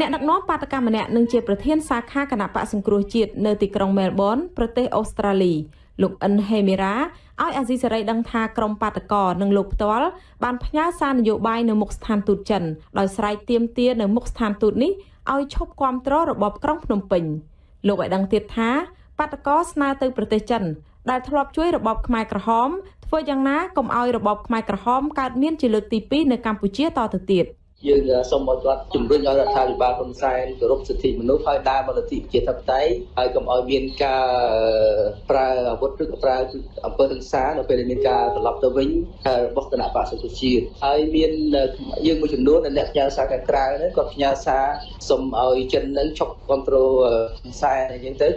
អ្នកដឹកនាំបាតកម្មម្នាក់នឹងជាប្រធានសាខាគណៈបកសង្គ្រោះជាតិនៅទីក្រុងមែលប៊នប្រទេសអូស្ត្រាលីលោកអិនហេមីរ៉ាឲ្យអាស៊ីសេរីដឹងថាក្រុមបាតកោនិងលោកផ្ទាល់បានផ្ញើសារនយោបាយនៅមុខស្ថានទូតចិនដោយស្រែកទាមទារនៅមុខស្ថានទូតនេះឲ្យឈប់គាំទ្ររបបក្រុងភ្នំពេញលោកឲ្យដឹងទៀតថាបាតកោស្នើទៅប្រទេសចិនដែលធ្លាប់ជួយរបបខ្មែរក្រហមធ្វើយ៉ាងណាកុំឲ្យរបបខ្មែរក្រហមកើតមានជាលើកទី2នៅកម្ពុជាតទៅទៀត។ យើងសូមឲ្យគាត់ជំរុញឲ្យរដ្ឋាភិបាលហ៊ុនសែនគោរពសិទ្ធិមនុស្សហើយដើរមកលទ្ធិប្រជាធិបតេយ្យហើយកុំឲ្យមានការប្រើអាវុធឬក៏ប្រើអំពើហិង្សានៅពេលដែលមានការត្រឡប់ទៅវិញរបស់គណៈបក្សសង្គ្រោះជាតិហើយមានយើងមួយចំនួនអ្នកផ្ញើសារខាងក្រៅហ្នឹងគាត់ផ្ញើសារសូមឲ្យចិននឹងឈប់គ្រប់គ្រងហ៊ុនសែនអញ្ចឹងទៅ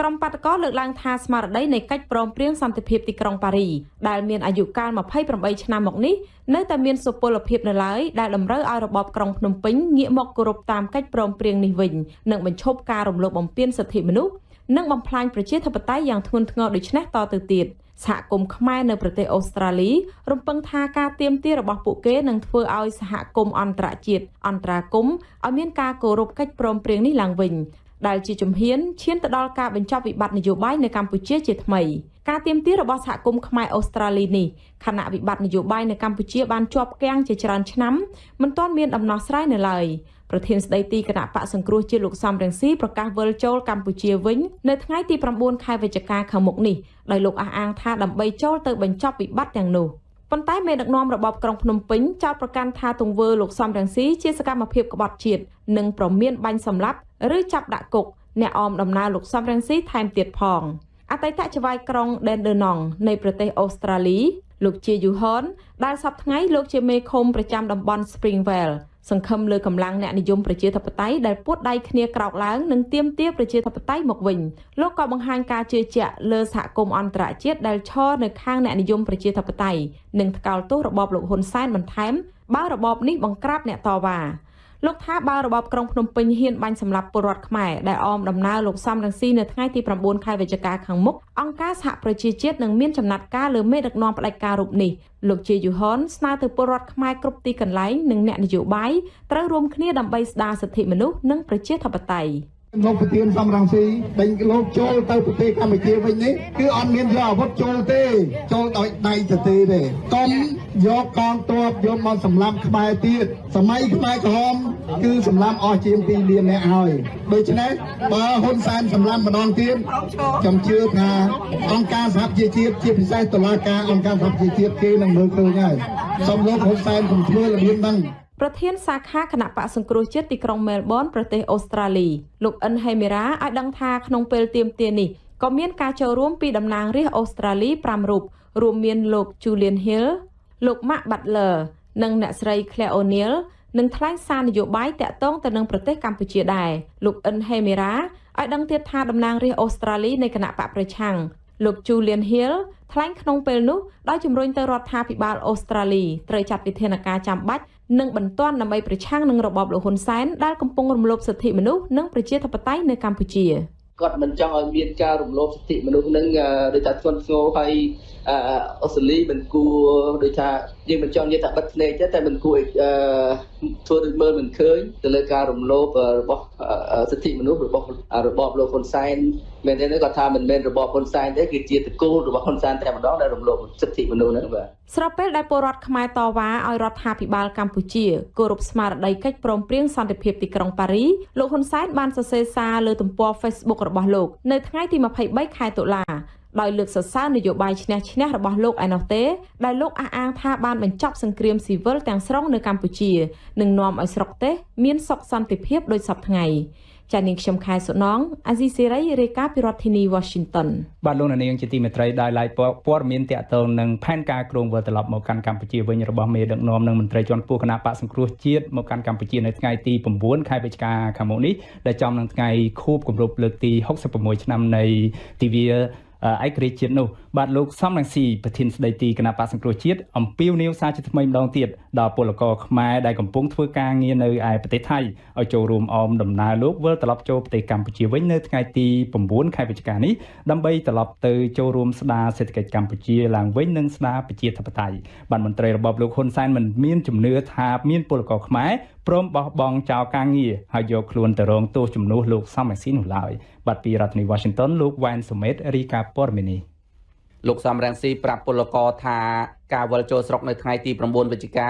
ក្រុមបាតកោលើកឡើងថាស្មារតីនៃកិច្ចព្រមព្រៀងសន្តិភាពទីក្រុងប៉ារីដែលមានអាយុកាល28ឆ្នាំមកនេះនៅតែមានសុពលភាពនៅឡើយដែលតម្រូវឲ្យរបបក្រុងភ្នំពេញងាកមកគោរពតាមកិច្ចព្រមព្រៀងនេះវិញនិងបញ្ឈប់ការរំលោភបំពានសិទ្ធិមនុស្សនិងបំផ្លាញប្រជាធិបតេយ្យយ៉ាងធ្ងន់ធ្ងរដូចនេះតទៅទៀតសហគមន៍ខ្មែរនៅប្រទេសអូស្ត្រាលីរំពឹងថាការទៀមទារបស់ពួកគេនឹងធ្វើឲ្យសហគមន៍អន្តរជាតិអន្តរាគមឲ្យមានការគោរពកិច្ចព្រមព្រៀងនេះឡើងវិញ ដែលជាជំហានឈានទៅដល់ការបញ្ចប់វិបត្តិនយោបាយនៅកម្ពុជាជាថ្មីការទៀមទារបស់សហគមន៍ខ្មែរអូស្ត្រាលីនេះខណៈវិបត្តិនយោបាយនៅកម្ពុជាបានជាប់គាំងជាច្រើនឆ្នាំមិនទាន់មានដំណោះស្រាយនៅឡើយប្រធានស្ដីទីគណៈបកសង្គ្រោះជាតិលោកសំរងស៊ីប្រកាសវិលចូលកម្ពុជាវិញនៅថ្ងៃទី9ខែវិច្ឆិកាខាងមុខនេះដោយលោកអះអាងថាដើម្បីចូលទៅបញ្ចប់វិបត្តិទាំងនោះប៉ុន្តែមេដឹកនាំរបបក្រុងភ្នំពេញចោទប្រកាន់ថាទង្វើលោកសំរងស៊ីជាសកម្មភាពក្បត់ជាតិនិងប្រមានបាញ់សម្លាប់ ឬចាប់ដាក់គុកអ្នកអមដំណើរលោកសំរងស៊ីថែមទៀតផងអតីតចៅហ្វាយក្រុងដេនដឺណង់នៃប្រទេសអូស្ត្រាលីលោកជាយូហនដែលសប្តាហ៍ថ្ងៃលោកជាមេឃុំប្រចាំតំបន់ Springvale សង្ឃឹមលើកម្លាំងអ្នកនិយមប្រជាធិបតេយ្យដែលពួតដៃគ្នាក្រោកឡើងនិងទាមទារប្រជាធិបតេយ្យមកវិញលោកក៏បង្ហាញការជឿជាក់លើសហគមន៍អន្តរជាតិដែលឈរនៅខាងអ្នកនិយមប្រជាធិបតេយ្យនិងថ្កោលទោសរបបលោកហ៊ុនសែនបន្ថែមបើរបបនេះបង្ក្រាបអ្នកតវ៉ា លោកថាបើរបបក្រុងភ្នំពេញហ៊ានបាញ់សម្លាប់ពលរដ្ឋខ្មែរដែលអមដំណើរលោកសំរងស៊ីនៅថ្ងៃទី9ខែវិច្ឆិកាខាងមុខអង្គការសហប្រជាជាតិនឹងមានចំណាត់ការលើមេដឹកនាំផ្ដាច់ការរូបនេះលោកជាយូហនស្នើទៅពលរដ្ឋខ្មែរគ្រប់ទីកន្លែងនិងអ្នកនយោបាយត្រូវរួមគ្នាដើម្បីស្ដារសិទ្ធិមនុស្សនិងប្រជាធិបតេយ្យ លោកប្រធានសំរងស៊ីដេញលោកចូលទៅប្រទេសកម្ពុជាវិញនេះគឺអត់មានយកអាវុធចូលទេ ចូលដោយដៃទៅទេទេកុំយកកងទ័ពយកមកសម្លាប់ខ្មែរទៀតសម័យខ្មែរក្រហមគឺសម្លាប់អស់ជាង2លានអ្នកហើយដូច្នេះបើហ៊ុនសែនសម្លាប់ម្ដងទៀតខ្ញុំជឿថាអង្គការសហប្រជាជាតិជាពិសេសតុលាការអង្គការសហប្រជាជាតិគេនឹងមើលឃើញហើយសូមលោកហ៊ុនសែនកុំធ្វើរបៀបហ្នឹង ប្រធានសាខាគណៈបកសង្គ្រោះជាតិទីក្រុងមែលប៊នប្រទេសអូស្ត្រាលីលោកអិនហេមីរ៉ាឲ្យដឹងថាក្នុងពេលទៀមទានេះក៏មានការចូលរួមពីតំណាងរាស្ត្រអូស្ត្រាលី5រូបរួមមានលោក Julian Hill លោក Mark Butler និងអ្នកស្រី Claire O'Neil នឹងថ្លែងសារនយោបាយតាក់ទងទៅនឹងប្រទេសកម្ពុជាដែរលោកអិនហេមីរ៉ាឲ្យដឹងទៀតថាតំណាងរាស្ត្រអូស្ត្រាលីនៃគណៈបកប្រឆាំងលោក Julian Hill ថ្លែងក្នុងពេលនោះដោយជំរុញទៅរដ្ឋាភិបាលអូស្ត្រាលីត្រូវចាត់វិធានការចាំបាច់ និងបន្ទាន់ដើម្បីប្រឆាំងនឹងរបបលោកហ៊ុនសែនដែលកំពុងរំលោភសិទ្ធិមនុស្សនិងប្រជាធិបតេយ្យនៅកម្ពុជាគាត់មិនចង់ឲ្យមានការរំលោភសិទ្ធិមនុស្សនឹងដូចថាធ្ងន់ធ្ងរហើយ អូស្ត្រាលីមិនគួរដូចថាយើងមិនចង់និយាយថាបិទភ្នែកទេតែមិនគួរធ្វើដូចមើលមិនឃើញទៅលើការរំលោភរបស់សិទ្ធិមនុស្សរបស់របបលោកហ៊ុនសែនមែនទេគាត់ថាមិនមែនរបបហ៊ុនសែនទេគឺជាតកូលរបស់ហ៊ុនសែនតែម្ដងដែលរំលោភសិទ្ធិមនុស្សហ្នឹងបាទស្របពេលដែលពលរដ្ឋខ្មែរតវ៉ាឲ្យរដ្ឋាភិបាលកម្ពុជាគោរពស្មារតីកិច្ចព្រមព្រៀងសន្តិភាពទីក្រុងប៉ារីលោកហ៊ុនសែនបានសរសេរសារលើទំព័រ Facebook របស់លោកនៅថ្ងៃទី23ខែតុលា ដោយលើកសរសើរនយោបាយឈ្នះឈ្នះរបស់លោកឯណោះទេដែលលោកអះអាងថាបានបញ្ចប់សង្គ្រាមស៊ីវិលទាំងស្រុងនៅកម្ពុជានិងនាំឲ្យស្រុកទេសមានសុខសន្តិភាពដូចសពថ្ងៃចានាងខ្ញុំខែសុណងអាស៊ីសេរីរាយការណ៍ពីរដ្ឋធានី Washington បាទលោកនាងជាទីមេត្រីដោយឡែកព័ត៌មានតាក់ទងនឹងផែនការគ្រោងវិលត្រឡប់មកកាន់កម្ពុជាវិញរបស់មេដឹកនាំនិងមន្ត្រីជាន់ខ្ពស់គណៈបកសង្គ្រោះជាតិមកកាន់កម្ពុជានៅថ្ងៃទី9ខែវិច្ឆិកាខាងមុខនេះដែលចំនឹងថ្ងៃខួបគម្រប់លើកទី66ឆ្នាំនៃទិវា ឯករាជ្យជាតិនោះ បាទលោកសំរងស៊ីប្រធានស្ដីទីគណៈបកសង្គ្រោះជាតិអំពាវនាវសារជាថ្មីម្ដងទៀតដល់ពលករខ្មែរដែលកំពុងធ្វើការងារនៅឯប្រទេសថៃឲ្យចូលរួមអមដំណើរលោកវិលត្រឡប់ចូលប្រទេសកម្ពុជាវិញនៅថ្ងៃទី9ខែវិច្ឆិកានេះដើម្បីត្រឡប់ទៅចូលរួមស្ដារសេដ្ឋកិច្ចកម្ពុជាឡើងវិញនិងស្ដារប្រជាធិបតេយ្យបាទមន្ត្រីរបបលោកហ៊ុនសែនមិនមានជំនឿថាមានពលករខ្មែរព្រមបោះបង់ចោលការងារហើយយកខ្លួនទៅរងទោសជំនួសលោកសំរងស៊ីនោះឡើយបាទពីរដ្ឋធានី Washington លោកវ៉ែនសុមេតរីកាព័រមីនី លោកសំរងស៊ីប្រាប់ពលករថាការវិលចូលស្រុកនៅថ្ងៃទី9វិច្ឆិកា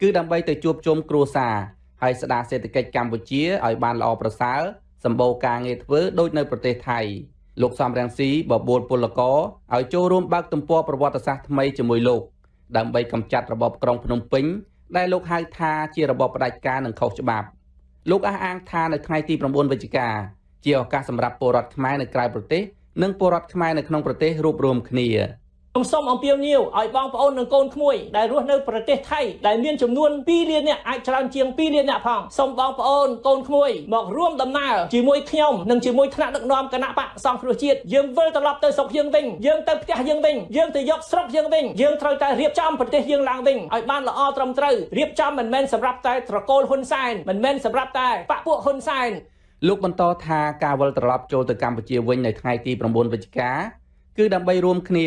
គឺដើម្បីទៅជួបជុំគ្រួសារហើយស្ដារសេដ្ឋកិច្ចកម្ពុជាឲ្យបានល្អប្រសើរសម្បូរការងារធ្វើដូចនៅប្រទេសថៃលោកសំរងស៊ីបបួលពលករឲ្យចូលរួមបើកទំព័រប្រវត្តិសាស្ត្រថ្មីជាមួយលោកដើម្បីកម្ចាត់របបក្រុងភ្នំពេញដែលលោកហៅថាជារបបផ្ដាច់ការនិងខុសច្បាប់លោកអះអាងថានៅថ្ងៃទី9វិច្ឆិកាជាឱកាសសម្រាប់ពលរដ្ឋខ្មែរនៅក្រៅប្រទេស និងពលរដ្ឋខ្មែរនៅក្នុងប្រទេសរួបរวมគ្នាខ្ញុំសូមអំពាវនាវឲ្យបងប្អូននិងកូនក្មួយដែលរស់នៅប្រទេសថៃដែលមានចំនួន2លាននាក់អាចច្រើនជាង2លាននាក់ផងសូមបងប្អូនកូនក្មួយមករួមដំណើរជាមួយខ្ញុំនិងជាមួយថ្នាក់ដឹកនាំគណៈបកសង្គ្រោះជាតិយើងវិលត្រឡប់ទៅស្រុកយើងវិញយើងទៅផ្ទះយើងវិញយើងទៅយកស្រុកយើងវិញយើងត្រូវតែរៀបចំប្រទេសយើងឡើងវិញឲ្យបានល្អត្រឹមត្រូវរៀបចំមិនមែនសម្រាប់តែត្រកូលហ៊ុនសែនមិនមែនសម្រាប់តែបកពួកហ៊ុនសែន លោកបន្តថាការវិលត្រឡប់ចូលទៅកម្ពុជាវិញនៅថ្ងៃទី9វិច្ឆិកាគឺដើម្បីរួមគ្នា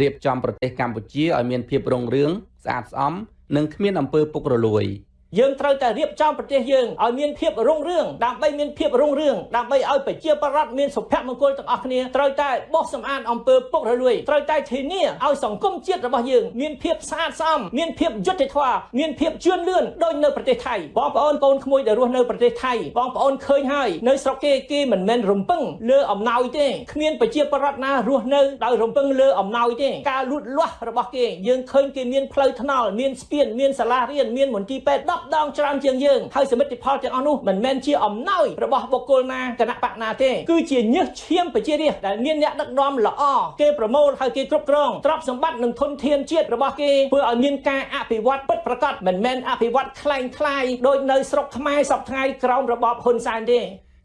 រៀបចំប្រទេសកម្ពុជាឲ្យមានភាពរុងរឿងស្អាតស្អំនិងគ្មានអំពើពុករលួយ។ យើងត្រូវតែរៀបចំប្រទេសយើងឲ្យមានភាពរុងរឿងដើម្បីមានភាពរុងរឿងដើម្បីឲ្យប្រជាប្រដ្ឋមានសុភមង្គលទាំងអស់គ្នាត្រូវតែបោះសម្អាតអំពើពុករលួយត្រូវតែធានាឲ្យសង្គមជាតិរបស់យើងមានភាពស្អាតស្អំមានភាពយុត្តិធម៌មានភាពជឿនលឿនដូចនៅប្រទេសថៃបងប្អូនកូនក្មួយដែលរស់នៅប្រទេសថៃបងប្អូនឃើញហើយនៅស្រុកគេគេមិនមែនរំពឹងលើអំណោយទេគ្មានប្រជាប្រដ្ឋណារស់នៅដោយរំពឹងលើអំណោយទេការលូតលាស់របស់គេយើងឃើញគេមានផ្លូវថ្នល់មានស្ពានមានសាលារៀនមានមន្ទីរពេទ្យ10ដងច្រើនជាងយើងហើយសមិទ្ធផលទាំងអស់នោះមិនមែនជាអំណោយរបស់បុគ្គលណាគណៈបកណាទេគឺជាញើសឈាមប្រជារាស្ត្រដែលមានអ្នកដឹកនាំល្អគេប្រមូលហើយគេគ្រប់គ្រងទ្រព្យសម្បត្តិនិងធនធានជាតិរបស់គេធ្វើឲ្យមានការអភិវឌ្ឍពិតប្រាកដមិនមែនអភិវឌ្ឍคล้ายคล้ายដោយនៅស្រុកខ្មែរសពថ្ងៃក្រោមរបបហ៊ុនសែនទេ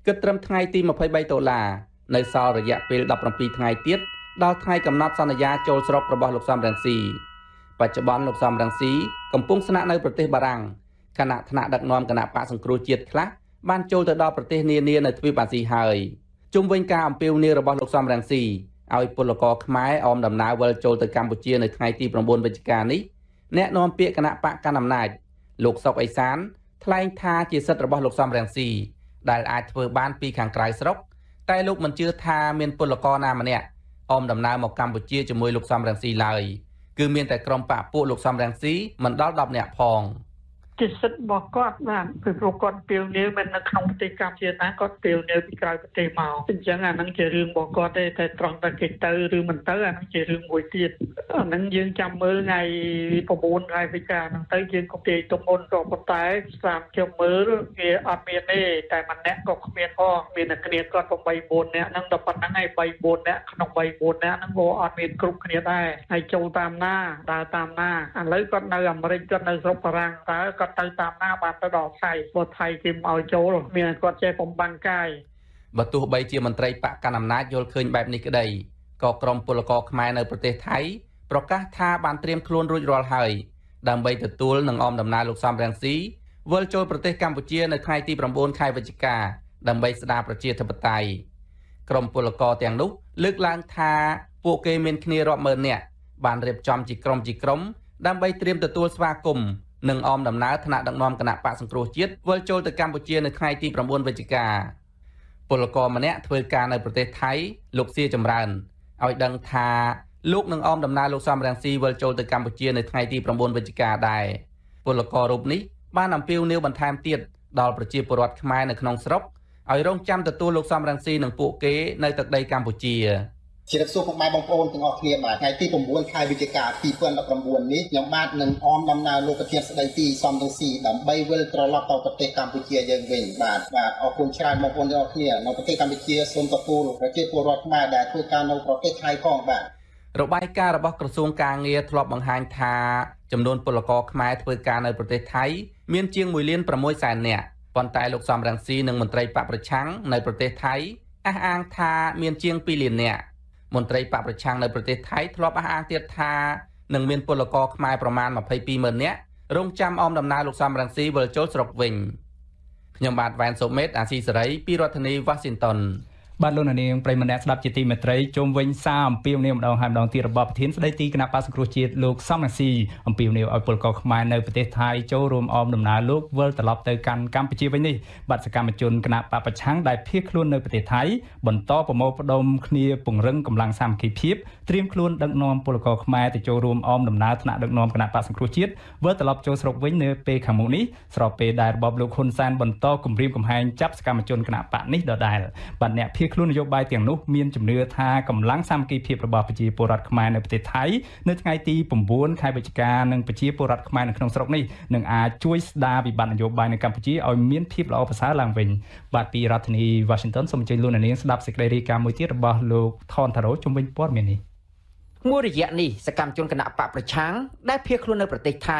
គិតត្រឹមថ្ងៃទី23ដុល្លារនៅសល់រយៈពេល17ថ្ងៃទៀតដល់ថ្ងៃកំណត់សន្យាចូលស្រុករបស់លោកសំរងស៊ីបច្ចុប្បន្នលោកសំរងស៊ីកំពុងស្នាក់នៅប្រទេសបារាំង គណៈថ្នាក់ដឹកនាំគណៈបកសង្គ្រោះជាតិខ្លះបានចូលទៅដល់ប្រទេសនានានៅទ្វីបអាស៊ីហើយជុំវិញការអំពាវនាវរបស់លោកសំរងស៊ីឲ្យពលករខ្មែរអមដំណើរវិលចូលទៅកម្ពុជានៅថ្ងៃទី9វិច្ឆិកានេះអ្នកនាំពាក្យគណៈបកកណ្ដាលអំណាចលោកសុកអេសានថ្លែងថាជាសិទ្ធិរបស់លោកសំរងស៊ីដែលអាចធ្វើបានពីខាងក្រៅស្រុក តែលោកមិនជឿថាមានពលករណាម្នាក់អមដំណើរមកកម្ពុជាជាមួយលោកសំរងស៊ីឡើយគឺមានតែក្រុមបកពួកលោកសំរងស៊ីមិនដល់10នាក់ផង។ ជាសិទ្ធិរបស់គាត់បាទពីព្រោះគាត់ពីលនាវមិននៅក្នុងប្រទេសកម្ពុជាណាគាត់ពីលនាវពីក្រៅប្រទេសមកអញ្ចឹងអានឹងជារឿងរបស់គាត់ទេតែត្រង់តែគេទៅឬមិនទៅអានឹងជារឿងមួយទៀតអានឹងយើងចាំមើលថ្ងៃ9ខែវិច្ឆិកាហ្នឹងទៅយើងក៏ទាយទុកមុនក៏ប៉ុន្តែស្រាមខ្ញុំមើលវាអត់មានទេតែម្នាក់ក៏គ្មានផងមានតែគ្នាគាត់8 4នាក់ហ្នឹងតែប៉ុណ្្នឹងហើយ3 4នាក់ក្នុង3 4នាក់ហ្នឹងក៏អត់មានគ្រប់គ្នាដែរហើយចូលតាមណាដើរតាមណាឥឡូវគាត់នៅអាមេរិកគាត់នៅស្រុកបារាំងតើគាត់គាត់ទៅតាមណាបានទៅដល់ថៃព្រោះថៃគេមកឲ្យចូលមានគាត់ចេះបំបាំងកាយបើទោះបីជាមន្ត្រីបកកណ្ដាលអំណាចយល់ឃើញបែបនេះក្តីក៏ក្រមពលករខ្មែរនៅប្រទេសថៃប្រកាសថាបានត្រៀមខ្លួនរួចរាល់ហើយដើម្បីទទួលនឹងអមដំណើរលោកសំរងស៊ីវិលចូលប្រទេសកម្ពុជានៅថ្ងៃទី9ខែវិច្ឆិកាដើម្បីស្ដារប្រជាធិបតេយ្យក្រមពលករទាំងនោះលើកឡើងថាពួកគេមានគ្នារាប់ម៉ឺននាក់បានរៀបចំជាក្រុមជាក្រុមដើម្បីត្រៀមទទួលស្វាគមន៍ និងអមដំណើរថ្នាក់ដឹកនាំគណៈបកសង្គ្រោះជាតិវិលចូលទៅកម្ពុជានៅថ្ងៃទី9វិច្ឆិកាពលករម្នាក់ធ្វើការនៅប្រទេសថៃលោកសៀចម្រើនឲ្យដឹងថាលោកនឹងអមដំណើរលោកសំរងស៊ីវិលចូលទៅកម្ពុជានៅថ្ងៃទី9វិច្ឆិកាដែរពលកររូបនេះបានអំពាវនាវបន្ថែមទៀតដល់ប្រជាពលរដ្ឋខ្មែរនៅក្នុងស្រុកឲ្យរងចាំទទួលលោកសំរងស៊ីនិងពួកគេនៅទឹកដីកម្ពុជា ជម្រាបសួរពុកម៉ែបងប្អូនទាំងអស់គ្នាបាទថ្ងៃទី9ខែវិច្ឆិកា2019នេះខ្ញុំបាទនឹងអមដំណើរលោកប្រធានស្ដីទីសំរងស៊ីដើម្បីវិលត្រឡប់ទៅប្រទេសកម្ពុជាយើងវិញបាទបាទអរគុណច្រើនបងប្អូនទាំងអស់គ្នានៅប្រទេសកម្ពុជាសូមទទួលប្រជាពលរដ្ឋខ្មែរដែលធ្វើការនៅប្រទេសថៃផងបាទរបាយការណ៍របស់ក្រសួងការងារធ្លាប់បង្ហាញថាចំនួនពលករខ្មែរធ្វើការនៅប្រទេសថៃមានជាង1លាន6សែននាក់ប៉ុន្តែលោកសំរងស៊ីនិងមន្ត្រីបកប្រឆាំងនៅប្រទេសថៃអះអាងថាមានជាង2លាននាក់ មន្ត្រីបកប្រឆាំងនៅប្រទេសថៃធ្លាប់អះអាងទៀតថានឹងមានពលករខ្មែរប្រមាណ22ម៉ឺននាក់រងចាំអមដំណើរលោកសំរងស៊ីវិលចូលស្រុកវិញខ្ញុំបាទវ៉ែនសូមេតអាស៊ីសេរីពីរដ្ឋធានី Washington បាទលោកនាងប្រិមម្នាក់ស្ដាប់ជាទីមេត្រីជុំវិញសារអំពាវនាវម្ដងហើយម្ដងទៀតរបស់ប្រធានស្ដីទីគណៈបក្សសង្គ្រោះជាតិលោកសំរងស៊ីអំពាវនាវឲ្យពលករខ្មែរនៅប្រទេសថៃចូលរួមអមដំណើរលោកវិលត្រឡប់ទៅកាន់កម្ពុជាវិញនេះបាទសកម្មជនគណៈបកប្រឆាំងដែលភៀសខ្លួននៅប្រទេសថៃបន្តប្រមូលផ្ដុំគ្នាពង្រឹងកម្លាំងសាមគ្គីភាពត្រៀមខ្លួនដឹកនាំពលករខ្មែរទៅចូលរួមអមដំណើរថ្នាក់ដឹកនាំគណៈបក្សសង្គ្រោះជាតិវិលត្រឡប់ចូលស្រុកវិញនៅពេលខាងមុខនេះស្របពេលដែលរបបលោកហ៊ុនសែនបន្តគម្រាមកំហែងចាប់សកម្មជនគណៈបកនេះដដែលបាទអ្នកភៀសខ្លួននយោបាយទាំងនោះមានជំនឿថាកម្លាំងសាមគ្គីភាពរបស់ប្រជាពលរដ្ឋខ្មែរនៅប្រទេសថៃនៅថ្ងៃទី9ខែវិច្ឆិកានឹងប្រជាពលរដ្ឋខ្មែរនៅក្នុងស្រុកនេះនឹងអាចជួយស្ដារវិបត្តិនយោបាយនៅកម្ពុជាឲ្យមានភាពល្អប្រសើរឡើងវិញបាទពីរដ្ឋធានី Washington សូមអញ្ជើញលោកនាងស្ដាប់សេចក្តីរាយការណ៍មួយទៀតរបស់លោកថនថារ៉ូជំវិញព័ត៌មាននេះមួយរយៈនេះសកម្មជនគណៈបកប្រឆាំងដែលភៀសខ្លួននៅប្រទេសថៃ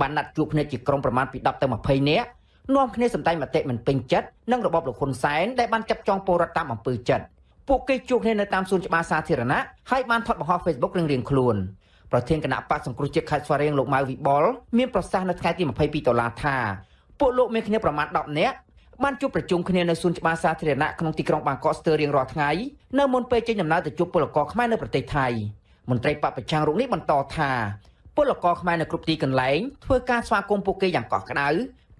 បានណាត់ជួបគ្នាជាក្រុមប្រមាណពី10ទៅ20នាក់ នាំគ្នាសម្ដែងមតិមិនពេញចិត្តនឹងរបបលោកហ៊ុនសែនដែលបានចាប់ចងពលរដ្ឋតាមអំពើចិត្តពួកគេជួបគ្នានៅតាមសួនច្បារសាធារណៈហើយបានថតបង្ហោះ Facebook រៀងៗខ្លួនប្រធានគណៈបកសង្គ្រោះជាតិខេត្តស្វាយរៀងលោកម៉ៅវិបុលមានប្រសាសន៍នៅថ្ងៃទី22ដុល្លារថាពួកលោកមានគ្នាប្រមាណ10នាក់បានជួបប្រជុំគ្នានៅសួនច្បារសាធារណៈក្នុងទីក្រុងបាងកកស្ទើររៀងរាល់ថ្ងៃនៅមុនពេលចេញដំណើរទៅជួបពលករខ្មែរនៅប្រទេសថៃមន្ត្រីបពប្រឆាំងរូបនេះបន្តថាពលករខ្មែរនៅគ្រប់ទីកន្លែងធ្វើការស្វាគមន៍ពួកគេយ៉ាងកក់ក្ដៅ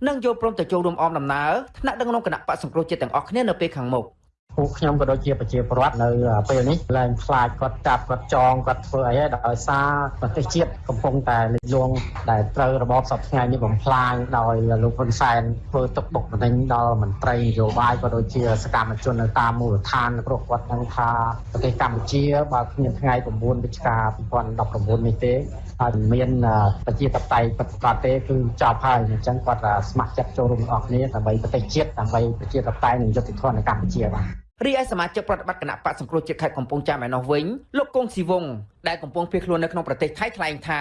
និងយល់ព្រមទៅចូលរួមអមដំណើរថ្នាក់ដឹកនាំគណៈបកសង្គ្រោះជាតិទាំងអស់គ្នានៅពេលខាងមុខ។ ពួកខ្ញុំក៏ដូចជាប្រជាពលរដ្ឋនៅពេលនេះឡើងខ្លាចគាត់ចាប់គាត់ចងគាត់ធ្វើអីដោយសារប្រទេសជាតិកំពុងតែលិចលង់ដែលត្រូវរបបសពថ្ងៃនេះបំផ្លាញដោយលោកហ៊ុនសែនធ្វើទុកបុកម្នេញដល់មន្ត្រីនយោបាយក៏ដូចជាសកម្មជននៅតាមមូលដ្ឋានព្រោះគាត់ដឹងថាប្រទេសកម្ពុជាបើគ្មានថ្ងៃ9វិច្ឆិកា2019នេះទេហើយមានប្រជាធិបតេយ្យពិតប្រាកដទេគឺចប់ហើយអញ្ចឹងគាត់ស្ម័គ្រចិត្តចូលរួមទាំងអស់គ្នាដើម្បីប្រទេសជាតិដើម្បីប្រជាធិបតេយ្យនិងយុត្តិធម៌នៅកម្ពុជាបាទ រីឯសមាជិកប្រតិបត្តិគណៈបកសង្គ្រោះជាតិខេត្តកំពង់ចាមឯណោះវិញលោកគង់ស៊ីវងដែលកំពុងភៀសខ្លួននៅក្នុងប្រទេសថៃថ្លែងថា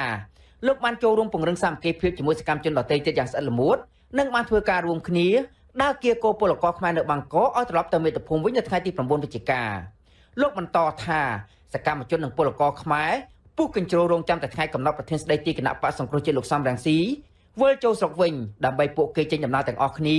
លោកបានចូលរួមពង្រឹងសាមគ្គីភាពជាមួយសកម្មជនដទៃទៀតយ៉ាងស្អិតល្មួតនិងបានធ្វើការរួមគ្នាដើរគៀកោពលករខ្មែរនៅបាងកកឲ្យត្រឡប់ទៅមាតុភូមិវិញនៅថ្ងៃទី9វិច្ឆិកាលោកបន្តថាសកម្មជននិងពលករខ្មែរពុះកញ្ជ្រោរងចាំតែថ្ងៃកំណត់ប្រធានស្ដីទីគណៈបកសង្គ្រោះជាតិលោកសំរងស៊ីវិលចូលស្រុកវិញដើម្បីពួកគេចេញដំណើរទាំងអស់គ្នា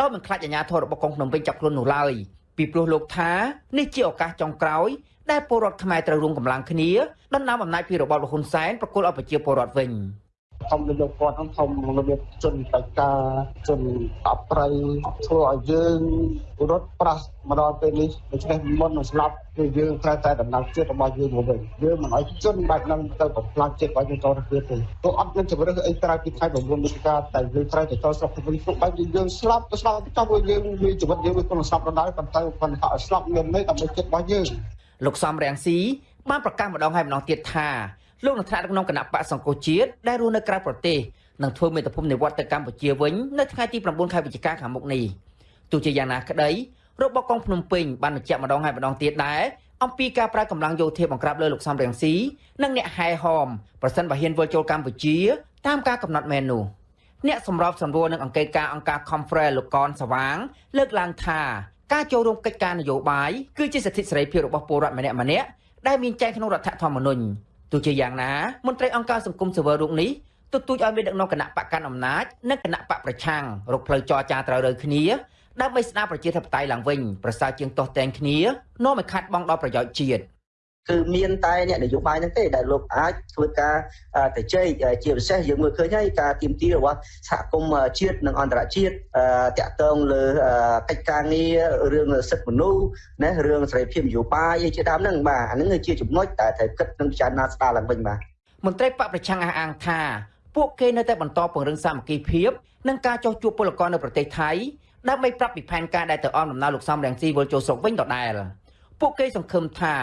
ដោយមិនខ្លាចអាជ្ញាធររបស់កងភ្នំពេញចាប់ខ្លួននោះឡើយ ពីព្រោះលោកថានេះជាឱកាសចុងក្រោយដែលពលរដ្ឋខ្មែរត្រូវរួមកម្លាំងគ្នាដណ្ដើមអំណាចពីរបបលហ៊ុនសែនប្រគល់ឲ្យប្រជាពលរដ្ឋវិញ។ ធំលោកគាត់ហ្នឹងធំរបៀបជនបៃតាជនអប្រៃធ្វើឲ្យយើងរត់ប្រាស់មកដល់ពេលនេះដូច្នេះមុននឹងស្លាប់គឺយើងត្រូវតែដំណើរជាតិរបស់យើងមកវិញយើងមិនឲ្យជនបែបហ្នឹងទៅបំផ្លាញជាតិរបស់យើងចូលទៅទៀតទេព្រោះអត់មានជំរឿនអីក្រៅពីថ្ងៃ9វិច្ឆិកាតែយើងត្រូវទៅចូលស្រុកវិញព្រោះបែបយើងស្លាប់ទៅស្លាប់ទៅចង់ឲ្យយើងមានជីវិតយើងវាក្នុងស្លាប់ដល់ប៉ុន្តែប៉ុន្តែឲ្យស្លាប់មានន័យដើម្បីជាតិរបស់យើងលោកសំរាំងស៊ីបានប្រកាសម្ដងហើយម្ដងទៀតថា លោកនឹងថ្នាក់ដឹកនាំគណៈបកសង្គមជាតិដែលរស់នៅក្រៅប្រទេសនឹងធ្វើមេត្តាភូមិនិវត្តទៅកម្ពុជាវិញនៅថ្ងៃទី9ខែវិច្ឆិកាខាងមុខនេះទោះជាយ៉ាងណាក្តីរបបកងភ្នំពេញបានបញ្ជាក់ម្ដងហើយម្ដងទៀតដែរអំពីការប្រើកម្លាំងយោធាបង្ក្រាបលើលោកសំរងស៊ីនិងអ្នកហែហោមប្រសិនបើហ៊ានវិលចូលកម្ពុជាតាមការកំណត់មែននោះអ្នកសម្របសម្រួលនឹងអង្គការអង្គការ Conference លោកកនសវាង លើកឡើងថាការចូលរួមកិច្ចការនយោបាយគឺជាសិទ្ធិសេរីភាពរបស់ពលរដ្ឋម្នាក់ម្នាក់ដែលមានចែងក្នុងរដ្ឋធម្មនុញ្ញ ទោះជាយ៉ាងណាមន្ត្រីអង្គការសង្គមស៊ីវិលរូបនេះទទូចឲ្យមានដឹកនាំគណៈបកកាន់អំណាចនិងគណៈបកប្រឆាំងរកផ្លូវចរចាត្រូវរើគ្នាដើម្បីស្ដារប្រជាធិបតេយ្យឡើងវិញប្រសើរជាងទាស់តែងគ្នានាំឲ្យខាត់បងដល់ប្រយោជន៍ជាតិ គឺមានតែអ្នកនយោបាយហ្នឹងទេដែលលោកអាចធ្វើការទៅជែកជាពិសេសយើងមើលឃើញហើយការទៀមទីរបស់សហគមន៍ជាតិនិងអន្តរជាតិតាក់ទងលើកិច្ចការងាររឿងសិទ្ធិមនុស្សណារឿងសេរីភាពនយោបាយអីជាដើមហ្នឹងបាទអាហ្នឹងជាចំណុចដែលត្រូវគិតនិងពិចារណាស្ដារឡើងវិញបាទមន្ត្រីបកប្រឆាំងអះអាងថាពួកគេនៅតែបន្តពង្រឹងសាមគ្គីភាពនិងការចោះជួបពលករនៅប្រទេសថៃដើម្បីប្រាប់ពីផែនការដែលទៅអមដំណើរលោកសំរងស៊ីវិលចូលស្រុកវិញដដែលពួកគេសង្ឃឹមថា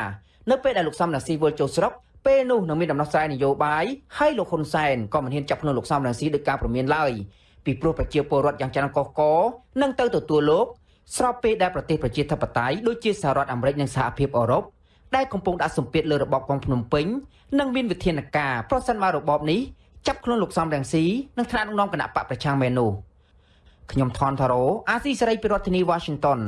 នៅពេលដែលលោកសំរងស៊ីវិលចូលស្រុកពេលនោះនឹងមានដំណោះស្រាយនយោបាយហើយលោកហ៊ុនសែនក៏មិនហ៊ានចាប់ខ្លួនលោកសំរងស៊ីដោយការប្រមានឡើយពីព្រោះប្រជាពលរដ្ឋយ៉ាងច្រើនកកកនឹងទៅទទួលលោកស្របពេលដែលប្រទេសប្រជាធិបតេយ្យដូចជាសហរដ្ឋអាមេរិកនិងសហភាពអឺរ៉ុបដែលកំពុងដាក់សម្ពាធលើរបបក្រុងភ្នំពេញនិងមានវិធានការប្រសិនបើរបបនេះចាប់ខ្លួនលោកសំរងស៊ីនិងថ្នាក់ដឹកនាំគណៈបកប្រឆាំងមែននោះខ្ញុំថនថារ៉ូអាស៊ីសេរីពីរដ្ឋធានី Washington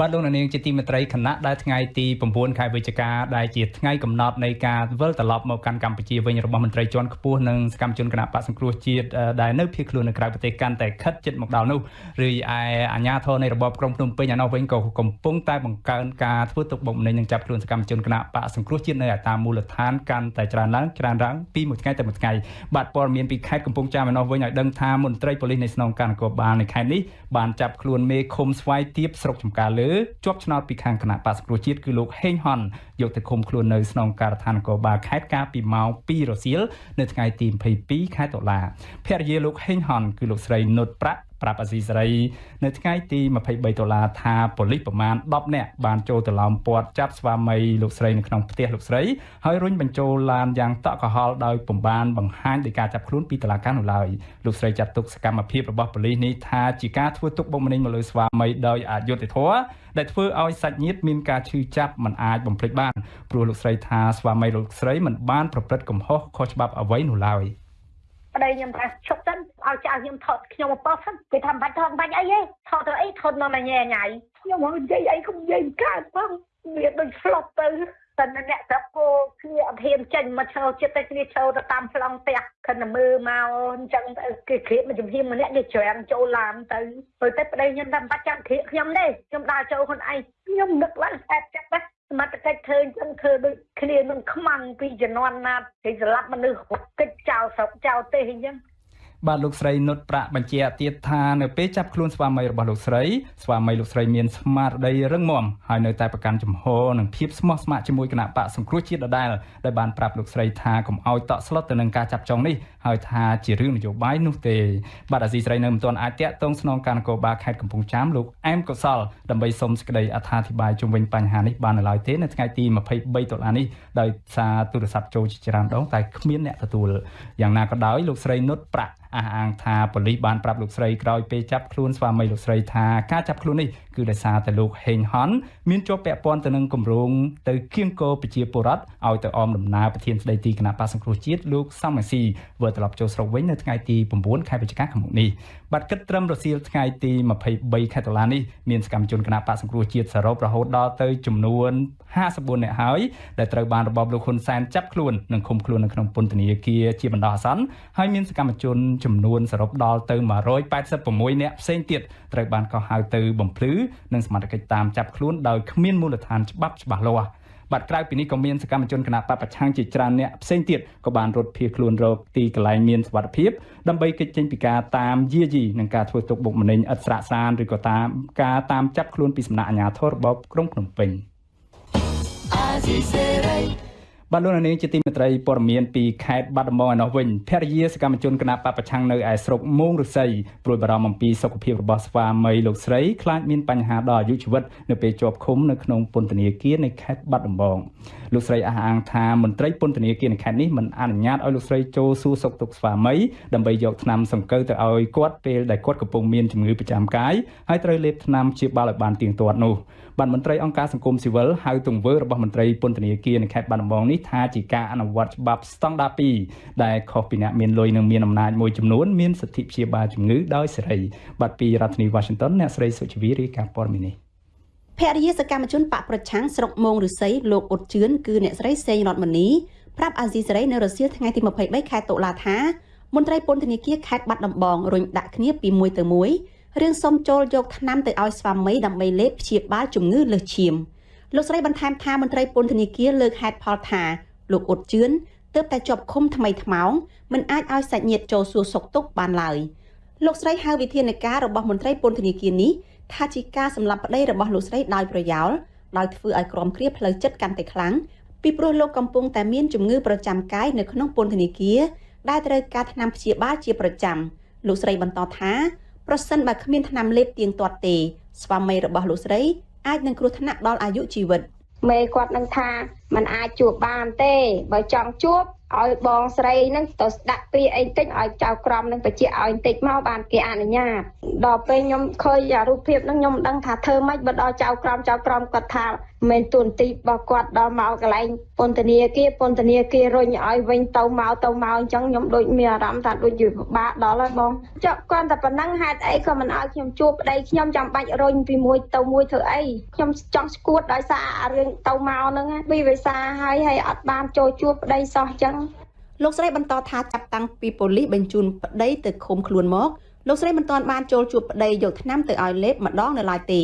បាទលោកនាងជាទីមេត្រីគណៈដែលថ្ងៃទី9ខែវិច្ឆិកាដែលជាថ្ងៃកំណត់នៃការវិលត្រឡប់មកកាន់កម្ពុជាវិញរបស់មន្ត្រីជាន់ខ្ពស់និងសកម្មជនគណៈបកសង្គ្រោះជាតិដែលនៅភៀសខ្លួននៅក្រៅប្រទេសកាន់តែខិតជិតមកដល់នោះឬឯអាជ្ញាធរនៃរបបក្រុងភ្នំពេញឯនោះវិញក៏កំពុងតែបង្កើនការធ្វើទុកបុកម្នេញនិងចាប់ខ្លួនសកម្មជនគណៈបកសង្គ្រោះជាតិនៅឯតាមមូលដ្ឋានកាន់តែច្រើនឡើងច្រើនឡើងពីមួយថ្ងៃទៅមួយថ្ងៃបាទព័ត៌មានពីខេត្តកំពង់ចាមឯនោះវិញឲ្យដឹងថាមន្ត្រីប៉ូលីសនៃស្នងការនគរបាលនៅខេត្តនេះបានចាប់ខ្លួនមេឃុំស្វាយទៀបស្រុកចំការលើជាប់ឆ្នោតពីខាងគណៈបក្សប្រជាជាតិគឺលោកហេងហនយកទៅឃុំខ្លួននៅស្នងការដ្ឋាននគរបាលខេត្តកាលពីម៉ោង2រសៀលនៅថ្ងៃទី22ខែតុលាភរិយាលោកហេងហនគឺលោកស្រីនុតប្រាក់ ប្រាប់អាស៊ីសេរីនៅថ្ងៃទី23ដុល្លារថាប៉ូលីសប្រមាណ10នាក់បានចូលទៅឡោមព័ទ្ធចាប់ស្វាមីលោកស្រីនៅក្នុងផ្ទះលោកស្រីហើយរុញបញ្ចូលឡានយ៉ាងតក់កុហលដោយពំបានបង្ហាញដោយការចាប់ខ្លួនពីតុលាការនោះឡើយលោកស្រីចាត់ទុកសកម្មភាពរបស់ប៉ូលីសនេះថាជាការធ្វើទុកបុកម្នេញមកលើស្វាមីដោយអយុត្តិធម៌ដែលធ្វើឲ្យសាច់ញាតិមានការឈឺចាប់មិនអាចបំភ្លេចបានព្រោះលោកស្រីថាស្វាមីលោកស្រីមិនបានប្រព្រឹត្តកំហុសខុសច្បាប់អ្វីនោះឡើយ។ ប្តីខ្ញុំថាឈប់សិនឲ្យចៅខ្ញុំថតខ្ញុំមកប៉ោះសិនគេថាមិនបាច់ថតបាច់អីទេថតទៅអីថតនៅញ៉ែញ៉ៃខ្ញុំមកនិយាយអីកុំនិយាយកើតផងវាដូចស្លុបទៅតែអ្នកស្រុកគោគ្នាអត់ហ៊ានចេញមកឈរចិត្តតែគ្នាឈរទៅតាមប្លង់ផ្ទះខិនមើលមកអញ្ចឹងគេគ្រៀបមកជំរាបម្នាក់គេច្រាំចូលឡានទៅទៅតែប្តីខ្ញុំថាមិនបាច់ចាំគ្រៀបខ្ញុំទេខ្ញុំដើរចូលខ្លួនឯងខ្ញុំនឹកឡើងស្អែបចិត្តណា សមត្ថកិច្ចធ្វើអញ្ចឹងធ្វើដូចគ្នានឹងខ្មាំងពីជំនាន់ណាគេស្លាប់មនុស្សកិច្ចចោលស្រុកចោលទេអញ្ចឹង បាទលោកស្រីនុតប្រាក់បញ្ជាក់ទៀតថានៅពេលចាប់ខ្លួនស្វាមីរបស់លោកស្រីស្វាមីលោកស្រីមានស្មារតីរឹងមាំហើយនៅតែប្រកាន់ចំហនិងភាពស្មោះស្ម័គ្រជាមួយគណៈបកសង្គ្រោះជាតិដដែលដែលបានប្រាប់លោកស្រីថាកុំឲ្យតក់ស្លុតទៅនឹងការចាប់ចងនេះហើយថាជារឿងនយោបាយនោះទេបាទអាស៊ីស្រីនៅមិនទាន់អាចតាក់ទងស្នងការនគរបាលខេត្តកំពង់ចាមលោកអែមកុសលដើម្បីសុំសេចក្តីអត្ថាធិប្បាយជុំវិញបញ្ហានេះបាននៅឡើយទេនៅថ្ងៃទី23ដុល្លារនេះដោយសារទូរស័ព្ទចូលជាច្រើនដងតែគ្មានអ្នកទទួលយ៉ាងណាក៏ដោយលោកស្រីនុតប្រាក់អះអាងថាប៉ូលីសបានប្រាប់លោកស្រីក្រោយពេលចាប់ខ្លួនស្វាមីលោកស្រីថាការចាប់ខ្លួននេះគឺដោយសារតែលោកហេងហនមានជាប់ពាក់ព័ន្ធទៅនឹងគម្រោងទៅគៀងគរប្រជាពលរដ្ឋឲ្យទៅអមដំណើរប្រធានស្ដីទីគណៈបក្សសង្គ្រោះជាតិលោកសំមេស៊ីវិលត្រឡប់ចូលស្រុកវិញនៅថ្ងៃទី9ខែវិច្ឆិកាឆ្នាំនេះ បាទគិតត្រឹមរសៀលថ្ងៃទី23ខែតុលានេះមានសកម្មជនគណៈបក្សសង្គ្រោះជាតិសរុបរហូតដល់ទៅចំនួន54នាក់ហើយដែលត្រូវបានរបបលោកហ៊ុនសែនចាប់ខ្លួននិងឃុំខ្លួននៅក្នុងពន្ធនាគារជាបណ្ដោះអាសន្នហើយមានសកម្មជនចំនួនសរុបដល់ទៅ186នាក់ផ្សេងទៀតត្រូវបានកោះហៅទៅបំភ្លឺនិងសមត្ថកិច្ចតាមចាប់ខ្លួនដោយគ្មានមូលដ្ឋានច្បាប់ច្បាស់លាស់ បាទក្រៅពីនេះក៏មានសកម្មជនគណបកប្រឆាំងជាច្រើនអ្នកផ្សេងទៀតក៏បានរត់ភៀសខ្លួនរកទីកន្លែងមានសុវត្ថិភាពដើម្បីគេចចេញពីការតាមយាយីនិងការធ្វើទុកបុកម្នេញឥតស្រាកស្រានឬក៏តាមការតាមចាប់ខ្លួនពីសំណាក់អាជ្ញាធររបបក្រុងភ្នំពេញ បាទលោកនាងជាទីមេត្រីព័ត៌មានពីខេត្តបាត់ដំបងឯនោះវិញភរិយាសកម្មជនគណបកប្រឆាំងនៅឯស្រុកមោងរុស័យព្រួយបារម្ភអំពីសុខភាពរបស់ស្វាមីលោកស្រីខ្លាចមានបញ្ហាដល់អាយុជីវិតនៅពេលជាប់ឃុំនៅក្នុងពន្ធនាគារនៃខេត្តបាត់ដំបងលោកស្រីអះអាងថាមន្ត្រីពន្ធនាគារនៅខេត្តនេះមិនអនុញ្ញាតឲ្យលោកស្រីចូលសួរសុខទុក្ខស្វាមីដើម្បីយកថ្នាំសង្កូវទៅឲ្យគាត់ពេលដែលគាត់កំពុងមានជំងឺប្រចាំកាយហើយត្រូវលេបថ្នាំព្យាបាលឲ្យបានទៀងទាត់នោះ បានមន្ត្រីអង្គការសង្គមស៊ីវិលហៅទង្វើរបស់មន្ត្រីពន្ធនាគារនៅខេត្តបាត់ដំបងនេះថាជាការអនុវត្តច្បាប់ស្តង់ដារ2ដែលខុសពីអ្នកមានលុយនិងមានអំណាចមួយចំនួនមានសិទ្ធិព្យាបាលជំងឺដោយសេរីបាទពីរដ្ឋធានី Washington អ្នកស្រីសុជីវីរាយការណ៍ព័ត៌មាននេះភរិយាសកម្មជនបកប្រឆាំងស្រុកមងឫស្សីលោកអ៊ុតជឿនគឺអ្នកស្រីសេងរតមនីប្រាប់អាស៊ីសេរីនៅរសៀលថ្ងៃទី23ខែតុលាថាមន្ត្រីពន្ធនាគារខេត្តបាត់ដំបងរុញដាក់គ្នាពីមួយទៅមួយ រឿងសុំចូលយកថ្នាំទៅឲ្យស្វាមីដើម្បីលេបព្យាបាលជំងឺលើសឈាមលោកស្រីបន្ថែមថាមន្ត្រីពន្ធនាគារលើកហេតុផលថាលោកអ៊ុតជឿនទើបតែជាប់ឃុំថ្មីថ្មោងមិនអាចឲ្យសាច់ញាតិចូលសួរសុខទុក្ខបានឡើយលោកស្រីហៅវិធានការរបស់មន្ត្រីពន្ធនាគារនេះថាជាការសម្លាប់ប្តីរបស់លោកស្រីដោយប្រយោលដោយធ្វើឲ្យក្រុមគ្រាផ្លូវចិត្តកាន់តែខ្លាំងពីព្រោះលោកកំពុងតែមានជំងឺប្រចាំកាយនៅក្នុងពន្ធនាគារដែលត្រូវការថ្នាំព្យាបាលជាប្រចាំលោកស្រីបន្តថា ប្រសិនបើគ្មានថ្នាំលេបទៀងទាត់ទេ ស្វាមីរបស់លោកស្រីអាចនឹងគ្រោះថ្នាក់ដល់អាយុជីវិតមេគាត់នឹងថាมันអាចជួបបានទេបើចង់ជួបឲ្យបងស្រីនឹងទៅស្ដាក់ពីអីតិចឲ្យចៅក្រមនឹងបញ្ជាឲ្យតិចមកបានគេអនុញ្ញាតដល់ពេលខ្ញុំឃើញរូបភាពនឹងខ្ញុំដឹងថាធ្វើម៉េចបើដល់ចៅក្រមចៅក្រមគាត់ថា មិនទួនាទីរបស់គាត់ដល់មកកន្លែងពន្ធនាគារពន្ធនាគាររុញឲ្យវិញទៅមកទៅមកអញ្ចឹងខ្ញុំដូចមានអារម្មណ៍ថាដូចជាពិបាកដល់ហើយបងចុះគាត់តែប៉ុណ្ណឹងហេតុអីក៏មិនឲ្យខ្ញុំជួបប្តីខ្ញុំចាំបាច់រុញពីមួយទៅមួយធ្វើអីខ្ញុំចង់ស្គួតដោយសារអារឿងទៅមកហ្នឹងពីវិសាហើយហើយអត់បានចូលជួបប្តីសោះអញ្ចឹងលោកស្រីបន្តថាចាប់តាំងពីប៉ូលីសបញ្ជូនប្តីទៅឃុំខ្លួនមកលោកស្រីមិនទាន់បានចូលជួបប្តីយកថ្នាំទៅឲ្យលេបម្ដងនៅឡើយទេ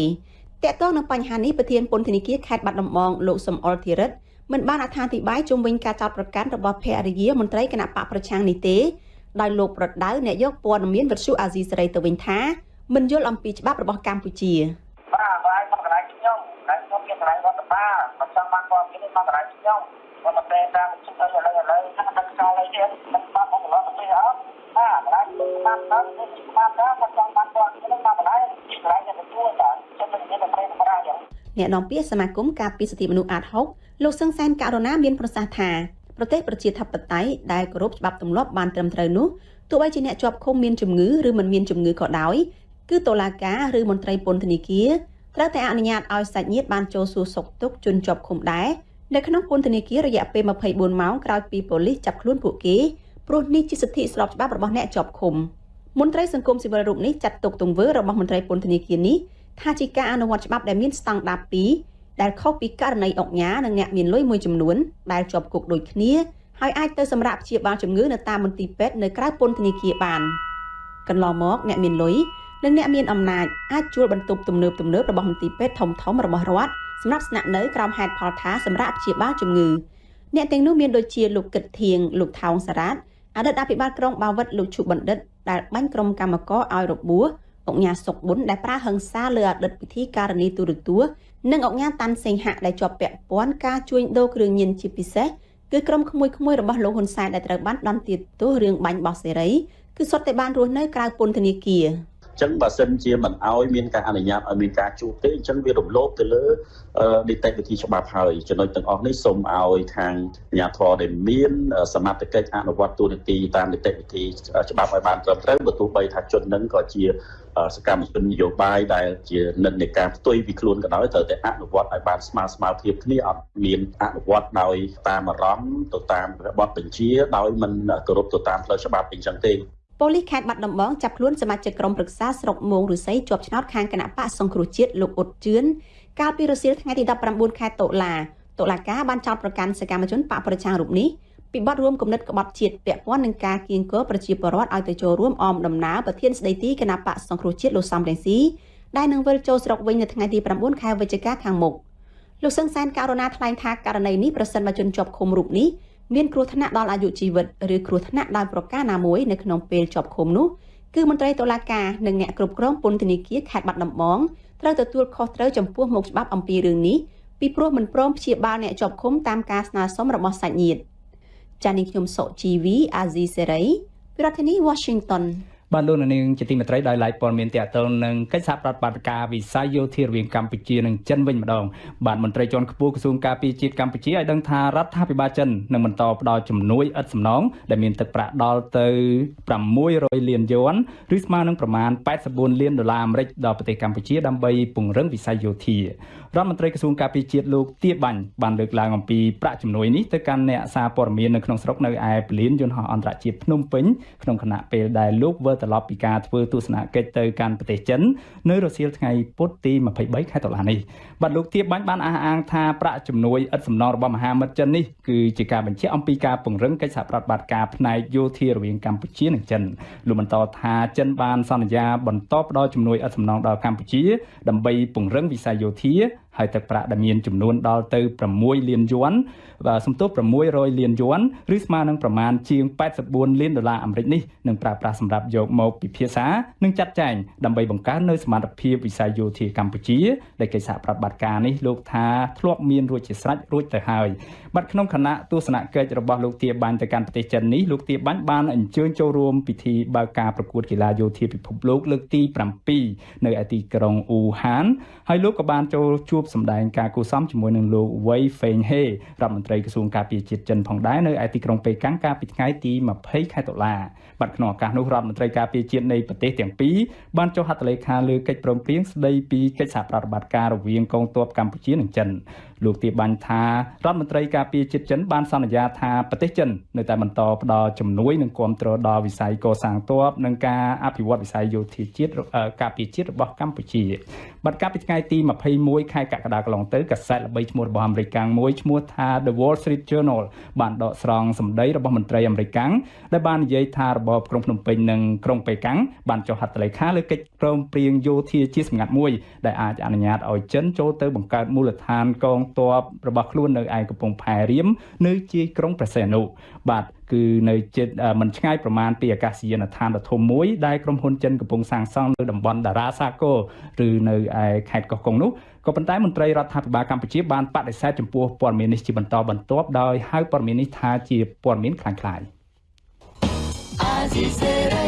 តកតងនឹងបញ្ហានេះប្រធានពន្ធនាគារខេត្តបាត់ដំបងលោកសំអល់ធីរិតមិនបានអត្ថាធិប្បាយជុំវិញការចោទប្រកាន់របស់ភរិយាមន្ត្រីគណៈបកប្រឆាំងនេះទេដោយលោកប្រដៅអ្នកយកព័ត៌មានវិទ្យុអាស៊ីសេរីទៅវិញថាមិនយល់អំពីច្បាប់របស់កម្ពុជាបាទបាទមកកន្លែងខ្ញុំកន្លែងខ្ញុំមានកន្លែងរដ្ឋបាលមិនចង់បានព័ត៌មានមកកន្លែងខ្ញុំមកតែតាមជិះទៅឥឡូវឥឡូវថាដឹកចោលអីទៀតមិនបានមកកន្លែងទៅអត់ បាទកន្លែងខ្ញុំបានទៅនេះបានទៅមកចង់បានព័ត៌មានមកកន្លែងកន្លែងទៅជួលបាទចិត្តមិនមានតែប្រេងប្រាយ៉ាងអ្នកនាំពាក្យសមាគមការពារសិទ្ធិមនុស្សអាត6លោកសឹងសែនករណាមានប្រសាសន៍ថាប្រទេសប្រជាធិបតេយ្យដែលគោរពច្បាប់ទម្លាប់បានត្រឹមត្រូវនោះទោះបីជាអ្នកជាប់ឃុំមានជំងឺឬមិនមានជំងឺក៏ដោយគឺតុលាការឬមន្ត្រីពន្ធនាគារត្រូវតែអនុញ្ញាតឲ្យសាច់ញាតិបានចូលសួរសុខទុក្ខជនជាប់ឃុំដែរនៅក្នុងពន្ធនាគាររយៈពេល24ម៉ោងក្រោយពីប៉ូលីសចាប់ខ្លួនពួកគេ ព្រោះនេះជាសិទ្ធិស្របច្បាប់របស់អ្នកជាប់ឃុំមន្ត្រីសង្គមស៊ីវិលរូបនេះចាត់ទុកទង្វើរបស់មន្ត្រីពន្ធនាគារនេះថាជាការអនុវត្តច្បាប់ដែលមានស្តង់ដារ2ដែលខុសពីករណីអុកញ៉ានិងអ្នកមានលុយមួយចំនួនដែលជាប់គុកដូចគ្នាហើយអាចទៅសម្រាប់ព្យាបាលជំងឺនៅតាមមន្ទីរពេទ្យនៅក្រៅពន្ធនាគារបានកន្លងមកអ្នកមានលុយនិងអ្នកមានអំណាចអាចជួលបន្ទប់ទំនើបទំនើបរបស់មន្ទីរពេទ្យធំធំរបស់រដ្ឋសម្រាប់ស្នាក់នៅក្រោមហេតុផលថាសម្រាប់ព្យាបាលជំងឺអ្នកទាំងនោះមានដូចជាលោកគិតធៀងលោកថោងសារ៉ាត អតីតអភិបាលក្រុងបាវិតលោកឈុបណ្ឌិតដែលបាញ់ក្រុមកម្មករឲ្យរបួសអង្គញាសុកប៊ុនដែលប្រាហឹង្សាលើអតីតពិធីការនីទូរទស្សន៍និងអង្គញាតាន់សេងហៈដែលជាប់ពាក់ព័ន្ធការជួញដូរគ្រឿងញៀនជាពិសេសគឺក្រុមក្មួយក្មួយរបស់លោកហ៊ុនសែនដែលត្រូវបានដន្ទាទោសរឿងបាញ់បោះសេរីគឺសុទ្ធតែបានរស់នៅក្រៅពន្ធនាគារ ចឹងបើសិនជាមិនអោយមានការអនុញ្ញាតឲ្យមានការជួបទេអញ្ចឹងវារំលោភទៅលើនីតិវិធីច្បាប់ហើយចំណុចទាំងអស់នេះសូមឲ្យខាងអាជ្ញាធរដែលមានសមត្ថកិច្ចអនុវត្តទូនាទីតាមនីតិវិធីច្បាប់ឲ្យបានត្រឹមត្រូវបើទោះបីថាជននឹងក៏ជាសកម្មជននយោបាយដែលជានិន្នាការផ្ទុយពីខ្លួនក៏ដោយត្រូវតែអនុវត្តឲ្យបានស្មើស្មើភាពគ្នាអត់មានអនុវត្តដោយតាមអារម្មណ៍ទៅតាមរបបបញ្ជាដោយមិនគោរពទៅតាមផ្លូវច្បាប់អីចឹងទេ ប៉ូលីសខេត្តបាត់ដំបងចាប់ខ្លួនសមាជិកក្រុមប្រឹក្សាស្រុកមោងរុស័យជាប់ឆ្នោតខាងគណៈបកសង្គ្រោះជាតិលោកអ៊ុតជឿនកាលពីរសៀលថ្ងៃទី19ខែតុលាតុលាការបានចោទប្រកាន់សកម្មជនបកប្រឆាំងរូបនេះពីបទរួមគំនិតក្បត់ជាតិពាក់ព័ន្ធនឹងការគៀងគរប្រជាពលរដ្ឋឲ្យទៅចូលរួមអមដំណើរប្រធានស្ដីទីគណៈបកសង្គ្រោះជាតិលោកសំរងស៊ីដែលនឹងវិលចូលស្រុកវិញនៅថ្ងៃទី9ខែវិច្ឆិកាខាងមុខលោកសឹងសែនករណាថ្លែងថាករណីនេះប្រសិនបើជនជាប់ឃុំរូបនេះ មានគ្រោះថ្នាក់ដល់អាយុជីវិតឬគ្រោះថ្នាក់ដោយប្រការណាមួយនៅក្នុងពេលជាប់ឃុំនោះគឺមន្ត្រីតុលាការនិងអ្នកគ្រប់គ្រងពន្ធនាគារខេត្តបាត់ដំបងត្រូវទទួលខុសត្រូវចំពោះមុខច្បាប់អំពីរឿងនេះពីព្រោះមិនព្រមព្យាបាលអ្នកជាប់ឃុំតាមការស្នើសុំរបស់សាច់ញាតិចា៎នេះខ្ញុំសុជីវីអាស៊ីសេរីពីរដ្ឋធានី Washington បាទលោកនាងជាទីមេត្រីដោយឡែកព័ត៌មានតកតលនឹងកិច្ចសហប្រតិបត្តិការវិស័យយោធារវាងកម្ពុជានិងចិនវិញម្ដងបាទមន្ត្រីជាន់ខ្ពស់ក្រសួងការពារជាតិកម្ពុជាឲ្យដឹងថារដ្ឋាភិបាលចិននឹងបន្តផ្ដល់ជំនួយឥតសំណងដែលមានទឹកប្រាក់ដល់ទៅ600លានយួនឬស្មើនឹងប្រមាណ84លានដុល្លារអាមេរិកដល់ប្រទេសកម្ពុជាដើម្បីពង្រឹងវិស័យយោធារដ្ឋមន្ត្រីក្រសួងការពារជាតិលោកទាបាញ់បានលើកឡើងអំពីប្រាក់ជំនួយនេះទៅកាន់អ្នកសារព័ត៌មាននៅក្នុងស្រុកនៅឯពលានយន្តហោះអន្តរជាតិភ្នំពេញក្នុងគណៈពេលដែលលោកវិលត្រឡប់ពីការធ្វើទស្សនកិច្ចទៅកាន់ប្រទេសចិននៅរសៀលថ្ងៃពុធទី23ខែតុលានេះបាទលោកទាបាញ់បានអះអាងថាប្រាក់ជំនួយឥតសំណងរបស់មហាមិត្តចិននេះគឺជាការបញ្ជាក់អំពីការពង្រឹងកិច្ចសហប្រតិបត្តិការផ្នែកយោធារវាងកម្ពុជានិងចិនលោកបន្តថាចិនបានសន្យាបន្តផ្ដល់ជំនួយឥតសំណងដល់កម្ពុជាដើម្បីពង្រឹងវិស័យយោធាហើយទឹកប្រាក់ដែលមានចំនួនដល់ទៅ6លានយួនបាទសំទោស600លានយួនឬស្មើនឹងប្រមាណជាង84លានដុល្លារអាមេរិកនេះនឹងប្រើប្រាស់សម្រាប់យកមកពិភាក្សានិងចាត់ចែងដើម្បីបង្កើននូវសមត្ថភាពវិស័យយោធាកម្ពុជាដែលកិច្ចសហប្រតិបត្តិការនេះលោកថាធ្លាប់មានរួចជាស្រេចរួចទៅហើយបាទក្នុងគណៈទស្សនកិច្ចរបស់លោកទាបាញ់ទៅកាន់ប្រទេសចិននេះលោកទាបាញ់បានអញ្ជើញចូលរួមពិធីបើកការប្រកួតកីឡាយោធាពិភពលោកលើកទី7នៅឯទីក្រុងអ៊ូហានហើយលោកក៏បានចូលជួបសម្ដែងការគូសំជាមួយនឹងលោកវ៉ៃហ្វេងហេរដ្ឋមន្ត្រីក្រសួងការពារជាតិចិនផងដែរនៅឯទីក្រុងប៉េកាំងកាលពីថ្ងៃទី20ខែតុលា បាទក្នុងឱកាសនោះរដ្ឋមន្ត្រីការពារជាតិនៃប្រទេសទាំងពីរបានចុះហត្ថលេខាលើកិច្ចព្រមព្រៀងស្តីពីកិច្ចសហប្រតិបត្តិការរវាងកងទ័ពកម្ពុជានិងចិនលោកទាបាញ់ថារដ្ឋមន្ត្រីការពារជាតិចិនបានសន្យាថាប្រទេសចិននៅតែបន្តផ្ដល់ជំនួយនិងគាំទ្រដល់វិស័យកសាងទ័ពនិងការអភិវឌ្ឍវិស័យយោធាជាតិការពារជាតិរបស់កម្ពុជាបាទកាលពីថ្ងៃទី21ខែកក្កដាកន្លងទៅកាសែតល្បីឈ្មោះរបស់អាមេរិកមួយឈ្មោះថា The Wall Street Journal បានដកស្រង់សម្ដីរបស់មន្ត្រីអាមេរិកដែលបាននិយាយថារបបក្រុងភ្នំពេញនិងក្រុងប៉េកាំងបានចុះហត្ថលេខាលើកិច្ចព្រមព្រៀងយោធាជាសម្ងាត់មួយដែលអាចអនុញ្ញាតឲ្យចិនចូលទៅបង្កើតមូលដ្ឋានកងទ័ពរបស់ខ្លួននៅឯកំពង់ផែរៀមនៅជាយក្រុងប្រសេនុបាទគឺនៅជិតមិនឆ្ងាយប្រមាណពីអាកាសយានដ្ឋានដ៏ធំមួយដែលក្រុមហ៊ុនចិនកំពុងសាងសង់នៅតំបន់តារាសាគរឬនៅឯខេត្តកោះកុងនោះក៏ប៉ុន្តែមន្ត្រីរដ្ឋាភិបាលកម្ពុជាបានបដិសេធចំពោះព័ត៌មាននេះជាបន្តបន្ទាប់ដោយហៅព័ត៌មាននេះថាជាព័ត៌មានខ្លាំងខ្លាយ។ ស៊ីសេរី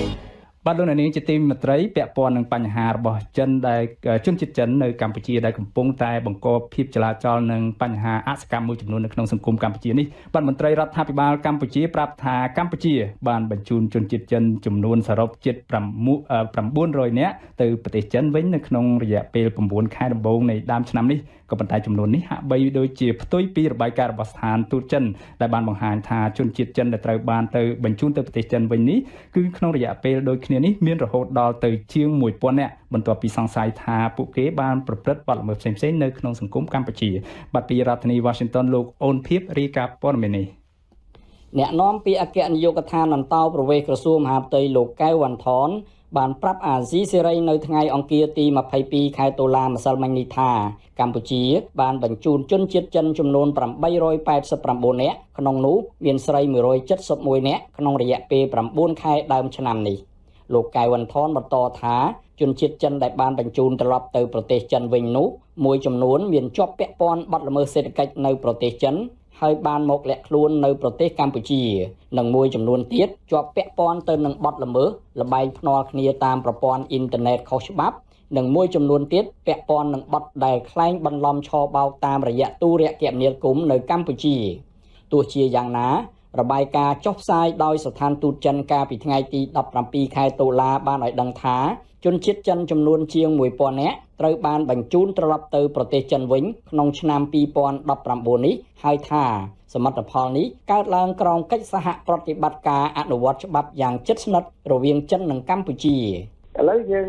បាទលោកនាងជាទីមេត្រីពាក់ព័ន្ធនឹងបញ្ហារបស់ចិនដែលជនជាតិចិននៅកម្ពុជាដែលកំពុងតែបង្កភាពចលាចលនិងបញ្ហាអសកម្មមួយចំនួននៅក្នុងសង្គមកម្ពុជានេះបាទមន្ត្រីរដ្ឋាភិបាលកម្ពុជាប្រាប់ថាកម្ពុជាបានបញ្ជូនជនជាតិចិនចំនួនសរុបជិត900នាក់ទៅប្រទេសចិនវិញនៅក្នុងរយៈពេល9ខែដំបូងនៃដើមឆ្នាំនេះ ក៏ប៉ុន្តែចំនួននេះហាក់បីដូចជាផ្ទុយពីរបាយការណ៍របស់ស្ថានទូតចិនដែលបានបង្ហាញថាជនជាតិចិនដែលត្រូវបានទៅបញ្ជូនទៅប្រទេសចិនវិញនេះគឺក្នុងរយៈពេលដូចគ្នានេះមានរហូតដល់ទៅជាង1000នាក់បន្ទាប់ពីសង្ស័យថាពួកគេបានប្រព្រឹត្តបទល្មើសផ្សេងៗនៅក្នុងសង្គមកម្ពុជាបាទពីរដ្ឋធានី Washington លោកអូនភៀបរាយការណ៍ព័ត៌មាននេះអ្នកនាំពាក្យអគ្គនាយកដ្ឋានអន្តោប្រវេសន៍ក្រសួងមហាផ្ទៃលោកកៅវ៉ាន់ថន បានប្រាប់អាស៊ីសេរីនៅថ្ងៃអង្គារទី22ខែតុលាម្សិលមិញនេះថាកម្ពុជាបានបញ្ជូនជនជាតិចិនចំនួន889នាក់ក្នុងនោះមានស្រី171នាក់ក្នុងរយៈពេល9ខែដើមឆ្នាំនេះលោកកៅវ៉ាន់ថនបន្តថាជនជាតិចិនដែលបានបញ្ជូនត្រឡប់ទៅប្រទេសចិនវិញនោះមួយចំនួនមានជាប់ពាក់ព័ន្ធបទល្មើសសេដ្ឋកិច្ចនៅប្រទេសចិន ហើយបានមកលាក់ខ្លួននៅប្រទេសកម្ពុជានិងមួយចំនួនទៀតជាប់ពាក់ព័ន្ធទៅនឹងបទល្មើសលបែងភ្នាល់គ្នាតាមប្រព័ន្ធអ៊ីនធឺណិតខុសច្បាប់និងមួយចំនួនទៀតពាក់ព័ន្ធនឹងបទដែលក្លែងបន្លំឆបោកតាមរយៈទូរគមនាគមន៍នៅកម្ពុជាទោះជាយ៉ាងណារបាយការណ៍ចុះផ្សាយដោយស្ថានទូតចិនកាលពីថ្ងៃទី17ខែតុលាបានឲ្យដឹងថា ជនជាតិចិនចំនួនជាង1000នាក់ត្រូវបានបញ្ជូនត្រឡប់ទៅប្រទេសចិនវិញក្នុងឆ្នាំ2019នេះហើយថាសមិទ្ធផលនេះកើតឡើងក្រោមកិច្ចសហប្រតិបត្តិការអនុវត្តច្បាប់យ៉ាងជិតស្និទ្ធរវាងចិននិងកម្ពុជា ឥឡូវយើង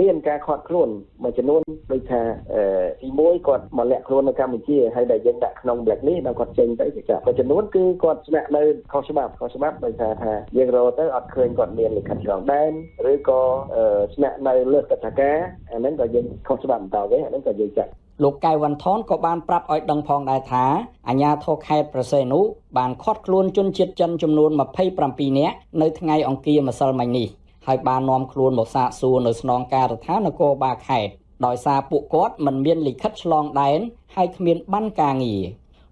មានការខាត់ខ្លួនមួយចំនួនដូចថាទី1គាត់មកលាក់ខ្លួននៅកម្ពុជាហើយដែលយើងដាក់ក្នុង blacklist ដល់គាត់ចេញទៅចាមួយចំនួនគឺគាត់ស្នាក់នៅខុសច្បាប់ខុសច្បាប់ដោយសារថាយើងរកទៅអត់ឃើញគាត់មានលិខិតឆ្លងដែនឬក៏ស្នាក់នៅលើកតការអាហ្នឹងក៏យើងខុសច្បាប់បន្តវិញអាហ្នឹងក៏យើងចាត់លោកកៅវ៉ាន់ថនក៏បានប្រាប់ឲ្យដឹងផងដែរថាអាញាធរខេត្តប្រសេនុបានឃាត់ខ្លួនជនជាតិចិនចំនួន27នាក់នៅថ្ងៃអង្គារម្សិលមិញនេះ ហើយបាននាំខ្លួនមកសាកសួរនៅស្នងការដ្ឋាននគរបាលខេត្តដោយសារពួកគាត់មិនមានលិខិតឆ្លងដែនហើយគ្មានបានការងារ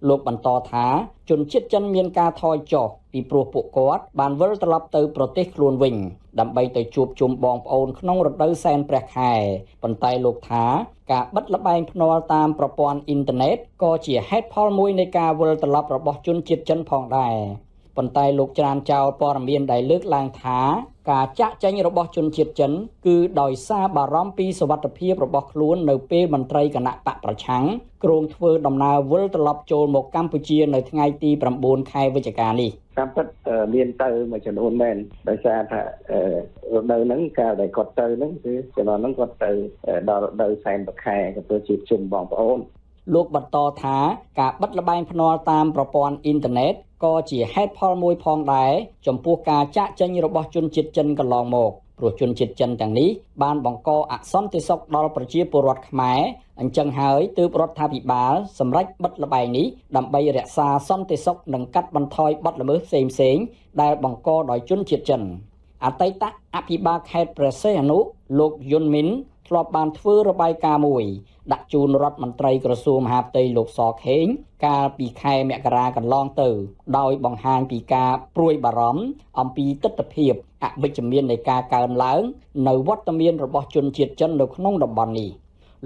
លោកបន្តថាជនជាតិចិនមានការថយចុះពីព្រោះពួកគាត់បានវិលត្រឡប់ទៅប្រទេសខ្លួនវិញ ដើម្បីទៅជួបជុំបងប្អូនក្នុងរដូវសែនព្រះខែប៉ុន្តែលោកថាការបិទលបែងភ្នាល់តាមប្រព័ន្ធអ៊ីនធឺណិតក៏ជាហេតុផលមួយនៃការវិលត្រឡប់របស់ជនជាតិចិនផងដែរ ប៉ុន្តែលោកច្រានចោលព័ត៌មានដែលលើកឡើងថាការចាក់ចែងរបស់ជនជាតិចិន គឺដោយសារបារម្ភពីសវត្ថិភាពរបស់ខ្លួននៅពេលមន្ត្រីគណៈបកប្រឆាំងគ្រោងធ្វើដំណើរវិលត្រឡប់ចូលមកកម្ពុជានៅថ្ងៃទី9ខែវិច្ឆិកានេះតាមពិតមានទៅមួយចំនួនមែនដោយសារថារដូវហ្នឹងកាលដែលគាត់ទៅហ្នឹងគឺចំនួនហ្នឹងគាត់ទៅដល់រដូវសែនប្រខែក៏ទៅជួបជុំបងប្អូន លោកបន្តថាការបិទលបែងភ្នាល់តាមប្រព័ន្ធអ៊ីនធឺណិតក៏ជាហេតុផលមួយផងដែរចំពោះការចាក់ចេញរបស់ជនជាតិចិនកន្លងមកព្រោះជនជាតិចិនទាំងនេះបានបង្កអសន្តិសុខដល់ប្រជាពលរដ្ឋខ្មែរអញ្ចឹងហើយទើបរដ្ឋាភិបាលសម្រេចបិទលបែងនេះដើម្បីរក្សាសន្តិសុខនិងកាត់បន្ថយបទល្មើសផ្សេងៗដែលបង្កដោយជនជាតិចិនអតីតអភិបាលខេត្តព្រះសីហនុលោកយុនមីន ធ្លាប់បានធ្វើរបាយការណ៍មួយ ដាក់ជូនរដ្ឋមន្ត្រីក្រសួងមហាផ្ទៃលោកសខេង កាលពីខែមករាកន្លងទៅ ដោយបង្ហាញពីការព្រួយបារម្ភអំពីទស្សនវិជ្ជាអវិជ្ជមាននៃការកើនឡើង នៅវត្តមានរបស់ជនជាតិចិននៅក្នុងតំបន់នេះ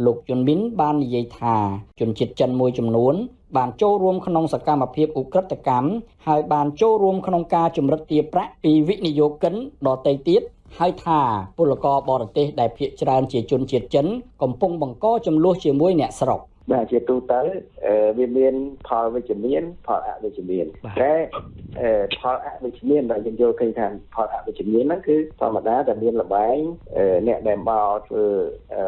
លោកជុនមីនបាននិយាយថាជនជាតិចិនមួយចំនួន បានចូលរួមក្នុងសកម្មភាពឧក្រិដ្ឋកម្មហើយបានចូលរួមក្នុងការជំរិតទារប្រាក់ពីវិនិយោគិនដទៃទៀត ហើយថាពលករបរទេសដែលភៀសច្រើនជាជនជាតិចិន កំពុងបង្កចំនួនជាមួយអ្នកស្រុកបាទជាទូទៅវាមានផលវិជ្ជមានផលអវិជ្ជមានតែផលអវិជ្ជមានដែលយើងយល់ឃើញថាផលអវិជ្ជមានហ្នឹងគឺធម្មតាតែមានលបែងអ្នកដែលមកធ្វើ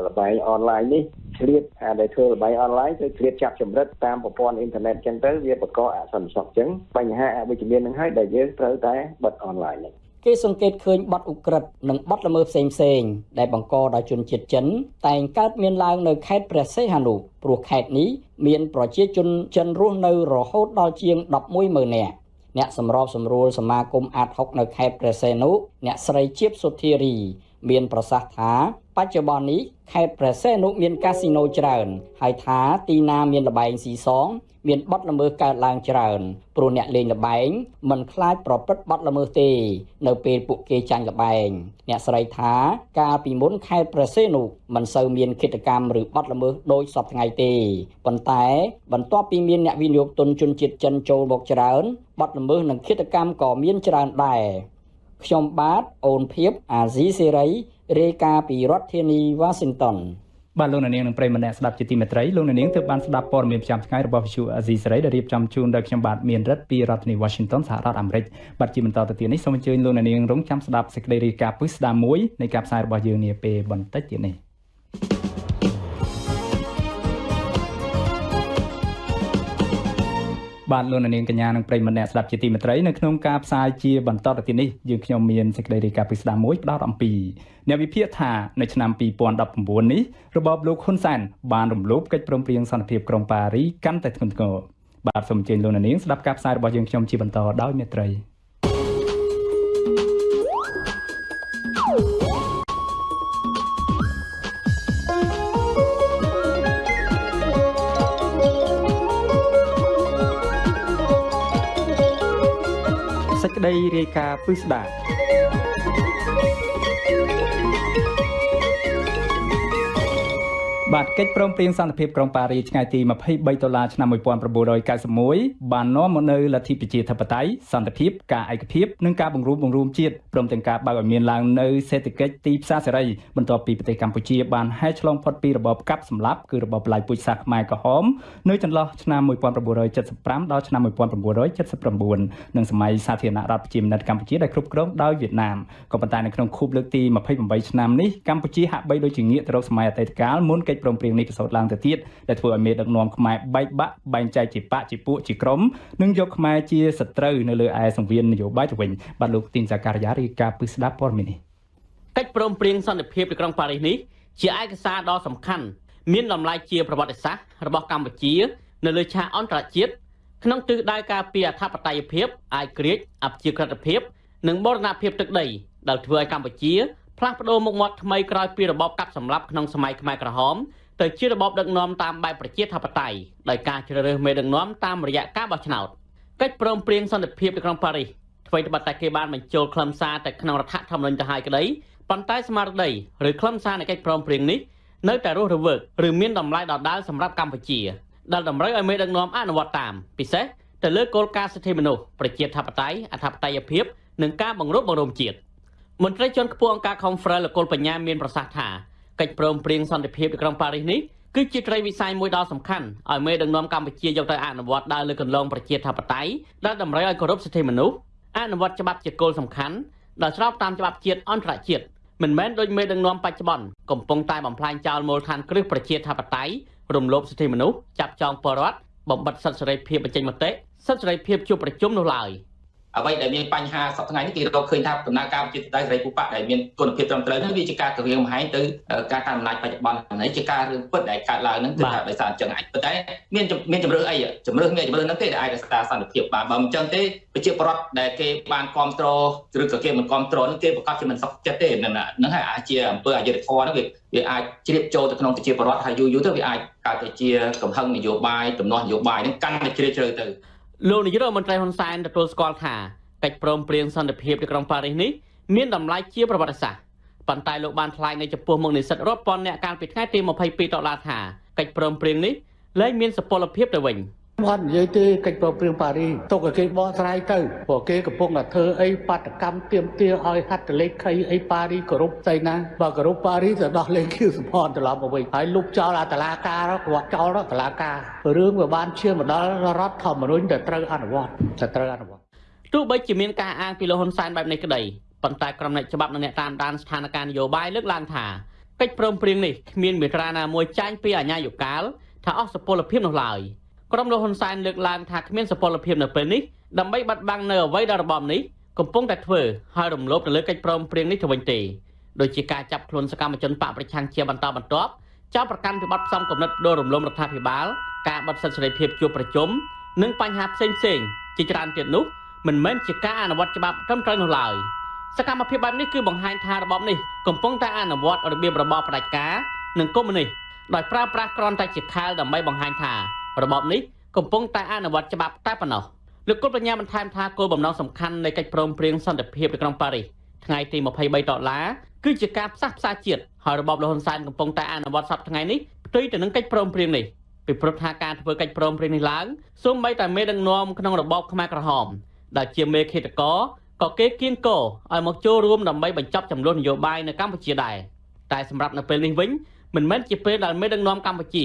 លបែងអនឡាញនេះឆ្លៀតអាដែលធ្វើលបែងអនឡាញគឺឆ្លៀតចាប់ចម្រិតតាមប្រព័ន្ធអ៊ីនធឺណិតចឹងទៅវាបង្កអសន្តិសុខចឹងបញ្ហាអវិជ្ជមានហ្នឹងហើយដែលយើងត្រូវតែបិទអនឡាញហ្នឹង គេសង្កេតឃើញបទឧក្រិដ្ឋនិងបទល្មើសផ្សេងផ្សេងដែលបង្កដោយជនជាតិចិន តែងកើតមានឡើងនៅខេត្តព្រះសីហនុព្រោះខេត្តនេះមានប្រជាជនចិនរស់នៅរហូតដល់ជាង110,000នាក់អ្នកសម្របសម្រួលសមាគមអាត6នៅខេត្តព្រះសីហនុអ្នកស្រីជាបសុធារី មានប្រសាសន៍ថា បច្ចុប្បន្ននេះខេត្តព្រះសីហនុមានកាស៊ីណូច្រើន ហើយថាទីណាមានលបែងស៊ីសង មានបទល្មើសកើតឡើងច្រើនព្រោះអ្នកលេងល្បែងមិនខ្លាចប្រព្រឹត្តបទល្មើសទេ នៅពេលពួកគេចាញ់ល្បែងអ្នកស្រីថាកាលពីមុនខេត្តព្រះសីហនុមិនសូវមានគិតកម្មឬបទល្មើសដូចសពថ្ងៃទេប៉ុន្តែ បន្ទាប់ពីមានអ្នកវិនិយោគទុនជនជាតិចិនចូលមកច្រើនបទល្មើសនិងគិតកម្មក៏មានច្រើនដែរខ្ញុំបាទអូនភៀបអាស៊ីសេរី រាយការណ៍ពីរដ្ឋធានីវ៉ាស៊ីនតោនបាទលោកនាងនិងប្រិយមិត្តអ្នកស្ដាប់ជាទីមេត្រីលោកនាងទើបបានស្ដាប់ព័ត៌មានប្រចាំថ្ងៃរបស់ Visual Asia សេរីដែលរៀបចំជូនដោយខ្ញុំបាទមានរិទ្ធពីរដ្ឋធានី Washington សហរដ្ឋអាមេរិកបាទជាបន្តទៅទៀតនេះសូមអញ្ជើញលោកនាងរងចាំស្ដាប់សេចក្តីរាយការណ៍ពិស្ដារមួយនៃការផ្សាយរបស់យើងនាពេលបន្តិចទៀតនេះ បាទលោកនាងកញ្ញានិងប្រិយមិត្តអ្នកស្ដាប់ជាទីមេត្រីនៅក្នុងការផ្សាយជាបន្តទៅទៀតនេះយើងខ្ញុំមានសេចក្តីរាយការណ៍ពិស្ដារមួយផ្ដោតអំពីអ្នកវិភាគថានៅឆ្នាំ2019នេះរបបលោកហ៊ុនសែនបានរំលោភកិច្ចព្រមព្រៀងសន្តិភាពក្រុងប៉ារីកាន់តែធ្ងន់ធ្ងរបាទសូមអញ្ជើញលោកនាងស្ដាប់ការផ្សាយរបស់យើងខ្ញុំជាបន្តដោយមេត្រី រាយការណ៍ពិស្ដា បាទកិច្ចព្រមព្រៀងសន្តិភាពក្រុងប៉ារីថ្ងៃទី23ដុល្លារឆ្នាំ1991បាននាំមកនូវលទ្ធិប្រជាធិបតេយ្យសន្តិភាពការឯកភាពនិងការបង្រួបបង្រួមជាតិព្រមទាំងការបើកឲ្យមានឡើងនៅសេដ្ឋកិច្ចទីផ្សារសេរីបន្ទាប់ពីប្រទេសកម្ពុជាបានហែកឆ្លងផុតពីរបបកាប់សម្លាប់គឺរបបប្លាយពូជសាសន៍ខ្មែរក្រហមនៅចន្លោះឆ្នាំ1975ដល់ឆ្នាំ1979និងសម័យសាធារណរដ្ឋប្រជាមានិតកម្ពុជាដែលគ្រប់គ្រងដោយវៀតណាមក៏ប៉ុន្តែនៅក្នុងខួបលើកទី28ឆ្នាំនេះកម្ពុជាហាក់បីដូចជាងាកទៅរកសម័យអតីតកាលមុនកិច្ចព្រមព្រៀងនេះប្រសូតឡើងទៅទៀតដែលធ្វើឲ្យមេដឹកនាំខ្មែរបែកបាក់បែងចែកជាបកជាពួកជាក្រុមនិងយកខ្មែរជាសត្រូវនៅលើឯសង្វៀននយោបាយទៅវិញបាទលោកទីនសាការីយ៉ារាយការណ៍ពីស្ដាប់ព័ត៌មាននេះកិច្ចព្រមព្រៀងសន្តិភាពនៅក្រុងប៉ារីសនេះជាឯកសារដ៏សំខាន់មានតម្លៃជាប្រវត្តិសាស្ត្ររបស់កម្ពុជា នៅលើឆាកអន្តរជាតិក្នុងទិសដៅការពារអធិបតេយ្យភាពអាយក្រិចអព្យាក្រឹតភាព និងបូរណភាពទឹកដីដែលធ្វើឲ្យកម្ពុជា ផ្លាស់ប្ដូរមុខមាត់ថ្មីក្រោយពីរបបកាប់សម្លាប់ក្នុងសម័យខ្មែរក្រហមទៅជារបបដឹកនាំតាមបែបប្រជាធិបតេយ្យដោយការជ្រើសរើសមេដឹកនាំតាមរយៈការបោះឆ្នោតកិច្ចព្រមព្រៀងសន្តិភាពនៅក្នុងប៉ារីសអ្វីត្បិតតែគេបានបញ្ចូលខ្លឹមសារទៅក្នុងរដ្ឋធម្មនុញ្ញទៅហើយក្តីប៉ុន្តែស្មារតីឬខ្លឹមសារនៃកិច្ចព្រមព្រៀងនេះនៅតែរស់រវើកឬមានតម្លៃដដែលសម្រាប់កម្ពុជាដែលតម្រូវឲ្យមេដឹកនាំអនុវត្តតាមពិសេសទៅលើគោលការណ៍សិទ្ធិមនុស្សប្រជាធិបតេយ្យអធិបតេយ្យភាពនិងការបង្រួបបង្រួមជាតិ មន្ត្រីជាន់ខ្ពស់អង្គការ Conference លោកុលបញ្ញាមានប្រសាសន៍ថាកិច្ចព្រមព្រៀងសន្តិភាពនៅក្រុងប៉ារីសនេះគឺជាត្រីវិស័យមួយដ៏សំខាន់ឲ្យមេដឹកនាំកម្ពុជាយកទៅអនុវត្តដើរលើកន្លងប្រជាធិបតេយ្យដែលតម្រូវឲ្យគោរពសិទ្ធិមនុស្សអនុវត្តច្បាប់ជាគោលសំខាន់ដែលស្របតាមច្បាប់ជាតិអន្តរជាតិមិនមែនដូចមេដឹកនាំបច្ចុប្បន្នកំពុងតែបំផ្លាញចោលមូលដ្ឋានគ្រឹះប្រជាធិបតេយ្យរំលោភសិទ្ធិមនុស្សចាប់ចងពលរដ្ឋបំបិទសិទ្ធិសេរីភាពបញ្ចេញមតិសិទ្ធិសេរីភាពជួបប្រជុំនោះឡើយ។ អ្វីដែលមានបញ្ហាសប្តាហ៍នេះគេរកឃើញថាដំណើរការប្រជាធិបតេយ្យសេរីពូប៉ដែលមានគុណភាពត្រឹមត្រូវនេះវាជាការគម្រាមកំហែងទៅការកាន់អំណាចបច្ចុប្បន្ននេះជាការរឿងពិតដែលកើតឡើងហ្នឹងគឺថាដោយសារអញ្ចឹងអាចប៉ុន្តែមានមានជំរឿអីជំរឿមានជំរឿហ្នឹងទេដែលអាចរក្សាសន្តិភាពបានបើមិនអញ្ចឹងទេប្រជាពលរដ្ឋដែលគេបានគ្រប់គ្រងឬក៏គេមិនគ្រប់គ្រងហ្នឹងគេប្រកាសជាមិនសុខចិត្តទេហ្នឹងហើយអាចជាអំពើអយុត្តិធម៌ហ្នឹងវាវាអាចជ្រាបចូលទៅក្នុងប្រជាពលរដ្ឋហើយយូរយូរទៅវាអាចកើតទៅជាកំហឹងនយោបាយទំនាស់នយោបាយហ្នឹងកាន់តែជ្រាលជ្រៅទៅ លោកនាយករដ្ឋមន្ត្រីហ៊ុនសែនទទួលស្គាល់ថាកិច្ចព្រមព្រៀងសន្តិភាពនៅក្រុងប៉ារីសនេះមានតម្លៃជាប្រវត្តិសាស្ត្រប៉ុន្តែលោកបានថ្លែងនៅចំពោះមុខនិស្សិតរាប់ពាន់អ្នកកាលពីថ្ងៃទី22ដុល្លារថាកិច្ចព្រមព្រៀងនេះលែងមានសុពលភាពទៅវិញ អត់និយាយទេកិច្ចប្រព្រឹត្តប៉ារីទុកឲ្យគេបកស្រាយទៅព្រោះគេកំពុងតែធ្វើអីបាតកម្មទៀមទាឲ្យហត្ថលេខីអីប៉ារីគោរពស្អីណាបើគោរពប៉ារីទៅដោះលែងគៀវសម្ផនត្រឡប់មកវិញហើយលុបចោលអាតឡាការគាត់ចោលតឡាការរឿងវាបានឈានមកដល់រដ្ឋធម្មនុញ្ញដែលត្រូវអនុវត្តតែត្រូវអនុវត្តទោះបីជាមានការអាងពីលោកហ៊ុនសែនបែបនេះក្តីប៉ុន្តែក្រុមអ្នកច្បាប់និងអ្នកតាមដានស្ថានភាពនយោបាយលើកឡើងថាកិច្ចព្រមព្រៀងនេះគ្មានមាត្រាណាមួយចាញ់ពីអាញាយុកាលថាអស់សុពលភាពនោះឡើយ ក្រុមលោកហ៊ុនសែនលើកឡើងថាគ្មានសុពលភាពនៅពេលនេះដើម្បីបាត់បង់នៅអ្វីដែលរបបនេះកំពុងតែធ្វើហើយរំលោភទៅលើកិច្ចព្រមព្រៀងនេះទៅវិញទេដូចជាការចាប់ខ្លួនសកម្មជនបកប្រឆាំងជាបន្តបន្ទាប់ចោទប្រកាន់ពីបទផ្សំគំនិតដួលរំលំរដ្ឋាភិបាល ការបិទសិទ្ធិសេរីភាពជួបប្រជុំនិងបញ្ហាផ្សេងៗជាច្រើនទៀតនោះមិនមែនជាការអនុវត្តច្បាប់ត្រឹមត្រូវនោះឡើយសកម្មភាពបែបនេះគឺបង្ហាញថារបបនេះកំពុងតែអនុវត្តរបៀបរបបផ្ដាច់ការនិងកុម្មុយនីសដោយប្រើប្រាស់គ្រាន់តែជាខែលដើម្បីបង្ហាញថា របបនេះកំពុងតែអនុវត្តច្បាប់តែប៉ុណ្ណោះលោកគុលបញ្ញាបន្ថែមថាគោលបំណងសំខាន់នៃកិច្ចព្រមព្រៀងសន្តិភាពនៅក្នុងប៉ារីសថ្ងៃទី23ដុល្លារគឺជាការផ្សះផ្សាជាតិហើយរបបលហ៊ុនសែនកំពុងតែអនុវត្តសប្តាហ៍ថ្ងៃនេះផ្ទុយទៅនឹងកិច្ចព្រមព្រៀងនេះពីព្រោះថាការធ្វើកិច្ចព្រមព្រៀងនេះឡើងសូម្បីតែមេដឹកនាំក្នុងរបបខ្មែរក្រហមដែលជាមេឃាតករក៏គេគៀងកឲ្យមកចូលរួមដើម្បីបញ្ចប់ចំនួននយោបាយនៅកម្ពុជាដែរតែសម្រាប់នៅពេលនេះវិញមិនមែនជាពេលដែលមេដឹកនាំកម្ពុជា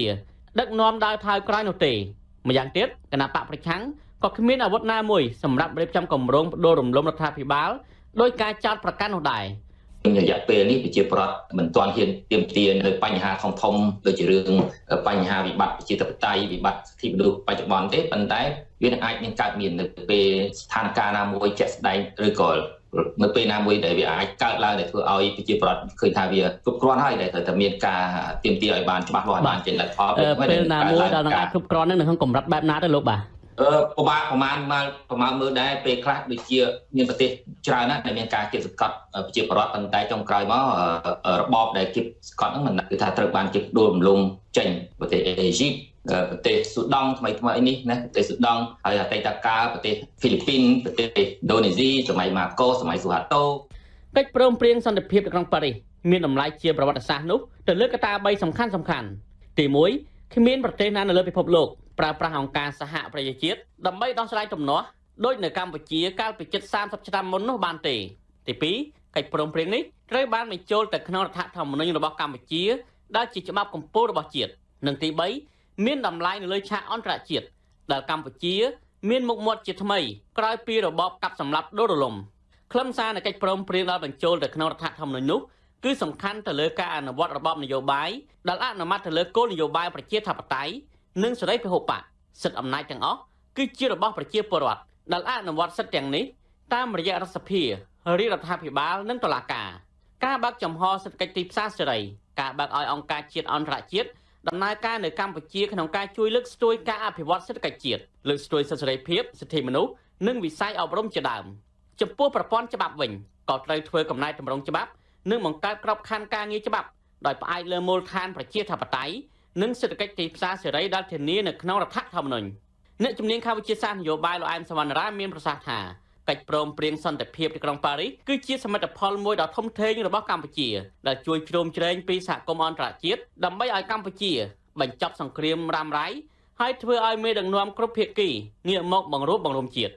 ដឹកនាំដើរថើក្រោយនោះទេម្យ៉ាងទៀតគណៈបកប្រឆាំងក៏គ្មានអាវុធណាមួយសម្រាប់រៀបចំគម្រោងបដូររំលំរដ្ឋាភិបាលដោយការចោទប្រកាន់នោះដែររយៈពេលនេះប្រជាប្រដ្ឋមិនទាន់ហ៊ានទៀមទានៅបញ្ហាធំធំដូចជារឿងបញ្ហាវិបត្តិប្រជាធិបតេយ្យវិបត្តិសិទ្ធិមនុស្សបច្ចុប្បន្នទេប៉ុន្តែវានឹងអាចមានកើតមាននៅពេលស្ថានភាពណាមួយជាក់ស្ដែងឬក៏ នៅពេលណាមួយដែលវាអាចកើតឡើងដែលធ្វើឲ្យប្រជាប្រដ្ឋឃើញថាវាគ្រប់គ្រាន់ហើយដែលត្រូវតែមានការទៀមទាឲ្យបានច្បាស់លាស់បានចេញលទ្ធផលពេលណាមួយដែលនឹងអាចគ្រប់គ្រាន់នឹងក្នុងកម្រិតបែបណាទៅលោកបាទអឺប្រមាណប្រមាណមកប្រមាណមើលដែរពេលខ្លះដូចជាមានប្រទេសច្រើនណាស់ដែលមានការគៀបសង្កត់ប្រជាពលរដ្ឋប៉ុន្តែចុងក្រោយមករបបដែលគៀបសង្កត់ហ្នឹងមិនគឺថាត្រូវបានជិះដួលរំលំចេញប្រទេសអេស៊ីប ប្រទេសស៊ូដង់ថ្មីថ្មីនេះណាប្រទេសស៊ូដង់ហើយអតីតកាលប្រទេសហ្វីលីពីនប្រទេសឥណ្ឌូនេស៊ីសម័យម៉ាកូសម័យស៊ូហាតូកិច្ចព្រមព្រៀងសន្តិភាពនៅក្នុងប៉ារីសមានតម្លៃជាប្រវត្តិសាស្ត្រនោះទៅលើកត្តា3សំខាន់សំខាន់ទី1គ្មានប្រទេសណានៅលើពិភពលោកប្រើប្រាស់អង្គការសហប្រជាជាតិដើម្បីដោះស្រាយទំនាស់ដោយនៅកម្ពុជាកាលពីជិត30ឆ្នាំមុននោះបានទេទី2កិច្ចព្រមព្រៀងនេះត្រូវបានបញ្ចូលទៅក្នុងរដ្ឋធម្មនុញ្ញរបស់កម្ពុជាដែលជាច្បាប់កម្ពុជារបស់ជាតិនិងទី3 មានតម្លៃនៅលើឆាកអន្តរជាតិដែលកម្ពុជា មានមុខមាត់ជាថ្មីក្រោយពីរបបកាប់សម្លាប់ដូររលំខ្លឹមសារនៃកិច្ចព្រមព្រៀងដែលបញ្ចូលទៅក្នុងរដ្ឋធម្មនុញ្ញនោះគឺសំខាន់ទៅលើការអនុវត្តរបបនយោបាយដែលអនុម័តទៅលើគោលនយោបាយប្រជាធិបតេយ្យនិងសេរីពហុបកសិទ្ធិអំណាចទាំងអស់គឺជារបស់ប្រជាពលរដ្ឋដែលអនុវត្តសិទ្ធិទាំងនេះតាមរយៈរដ្ឋសភារាជរដ្ឋាភិបាលនិងតុលាការការបើកចំហសេដ្ឋកិច្ចទីផ្សារសេរីការបើកឲ្យអង្គការជាតិអន្តរជាតិ ដំណើរការនៅកម្ពុជាក្នុងការជួយលើកស្ទួយការអភិវឌ្ឍសេដ្ឋកិច្ចជាតិលើកស្ទួយសិទ្ធិសេរីភាពសិទ្ធិមនុស្សនិងវិស័យអប់រំជាដើមចំពោះប្រព័ន្ធច្បាប់វិញក៏ត្រូវធ្វើកំណែតម្រង់ច្បាប់និងបង្កើតក្របខ័ណ្ឌការងារច្បាប់ដោយផ្អែកលើមូលដ្ឋានប្រជាធិបតេយ្យនិងសេដ្ឋកិច្ចទីផ្សារសេរីដែលធានានៅក្នុងរដ្ឋធម្មនុញ្ញអ្នកជំនាញខាងវិទ្យាសាស្ត្រនយោបាយលោកអែមសវណ្ណរាមានប្រសាសន៍ថា កិច្ចព្រមព្រៀងសន្តិភាពទីក្រុងប៉ារីសគឺជាសមិទ្ធផលមួយដ៏ធំធេងរបស់កម្ពុជាដែលជួយជ្រោមជ្រែងពីសហគមន៍អន្តរជាតិដើម្បីឲ្យកម្ពុជាបញ្ចប់សង្គ្រាមរ៉ាំរ៉ៃហើយធ្វើឲ្យមេដឹកនាំគ្រប់ភាគីងាកមកបង្រួបបង្រួមជាតិ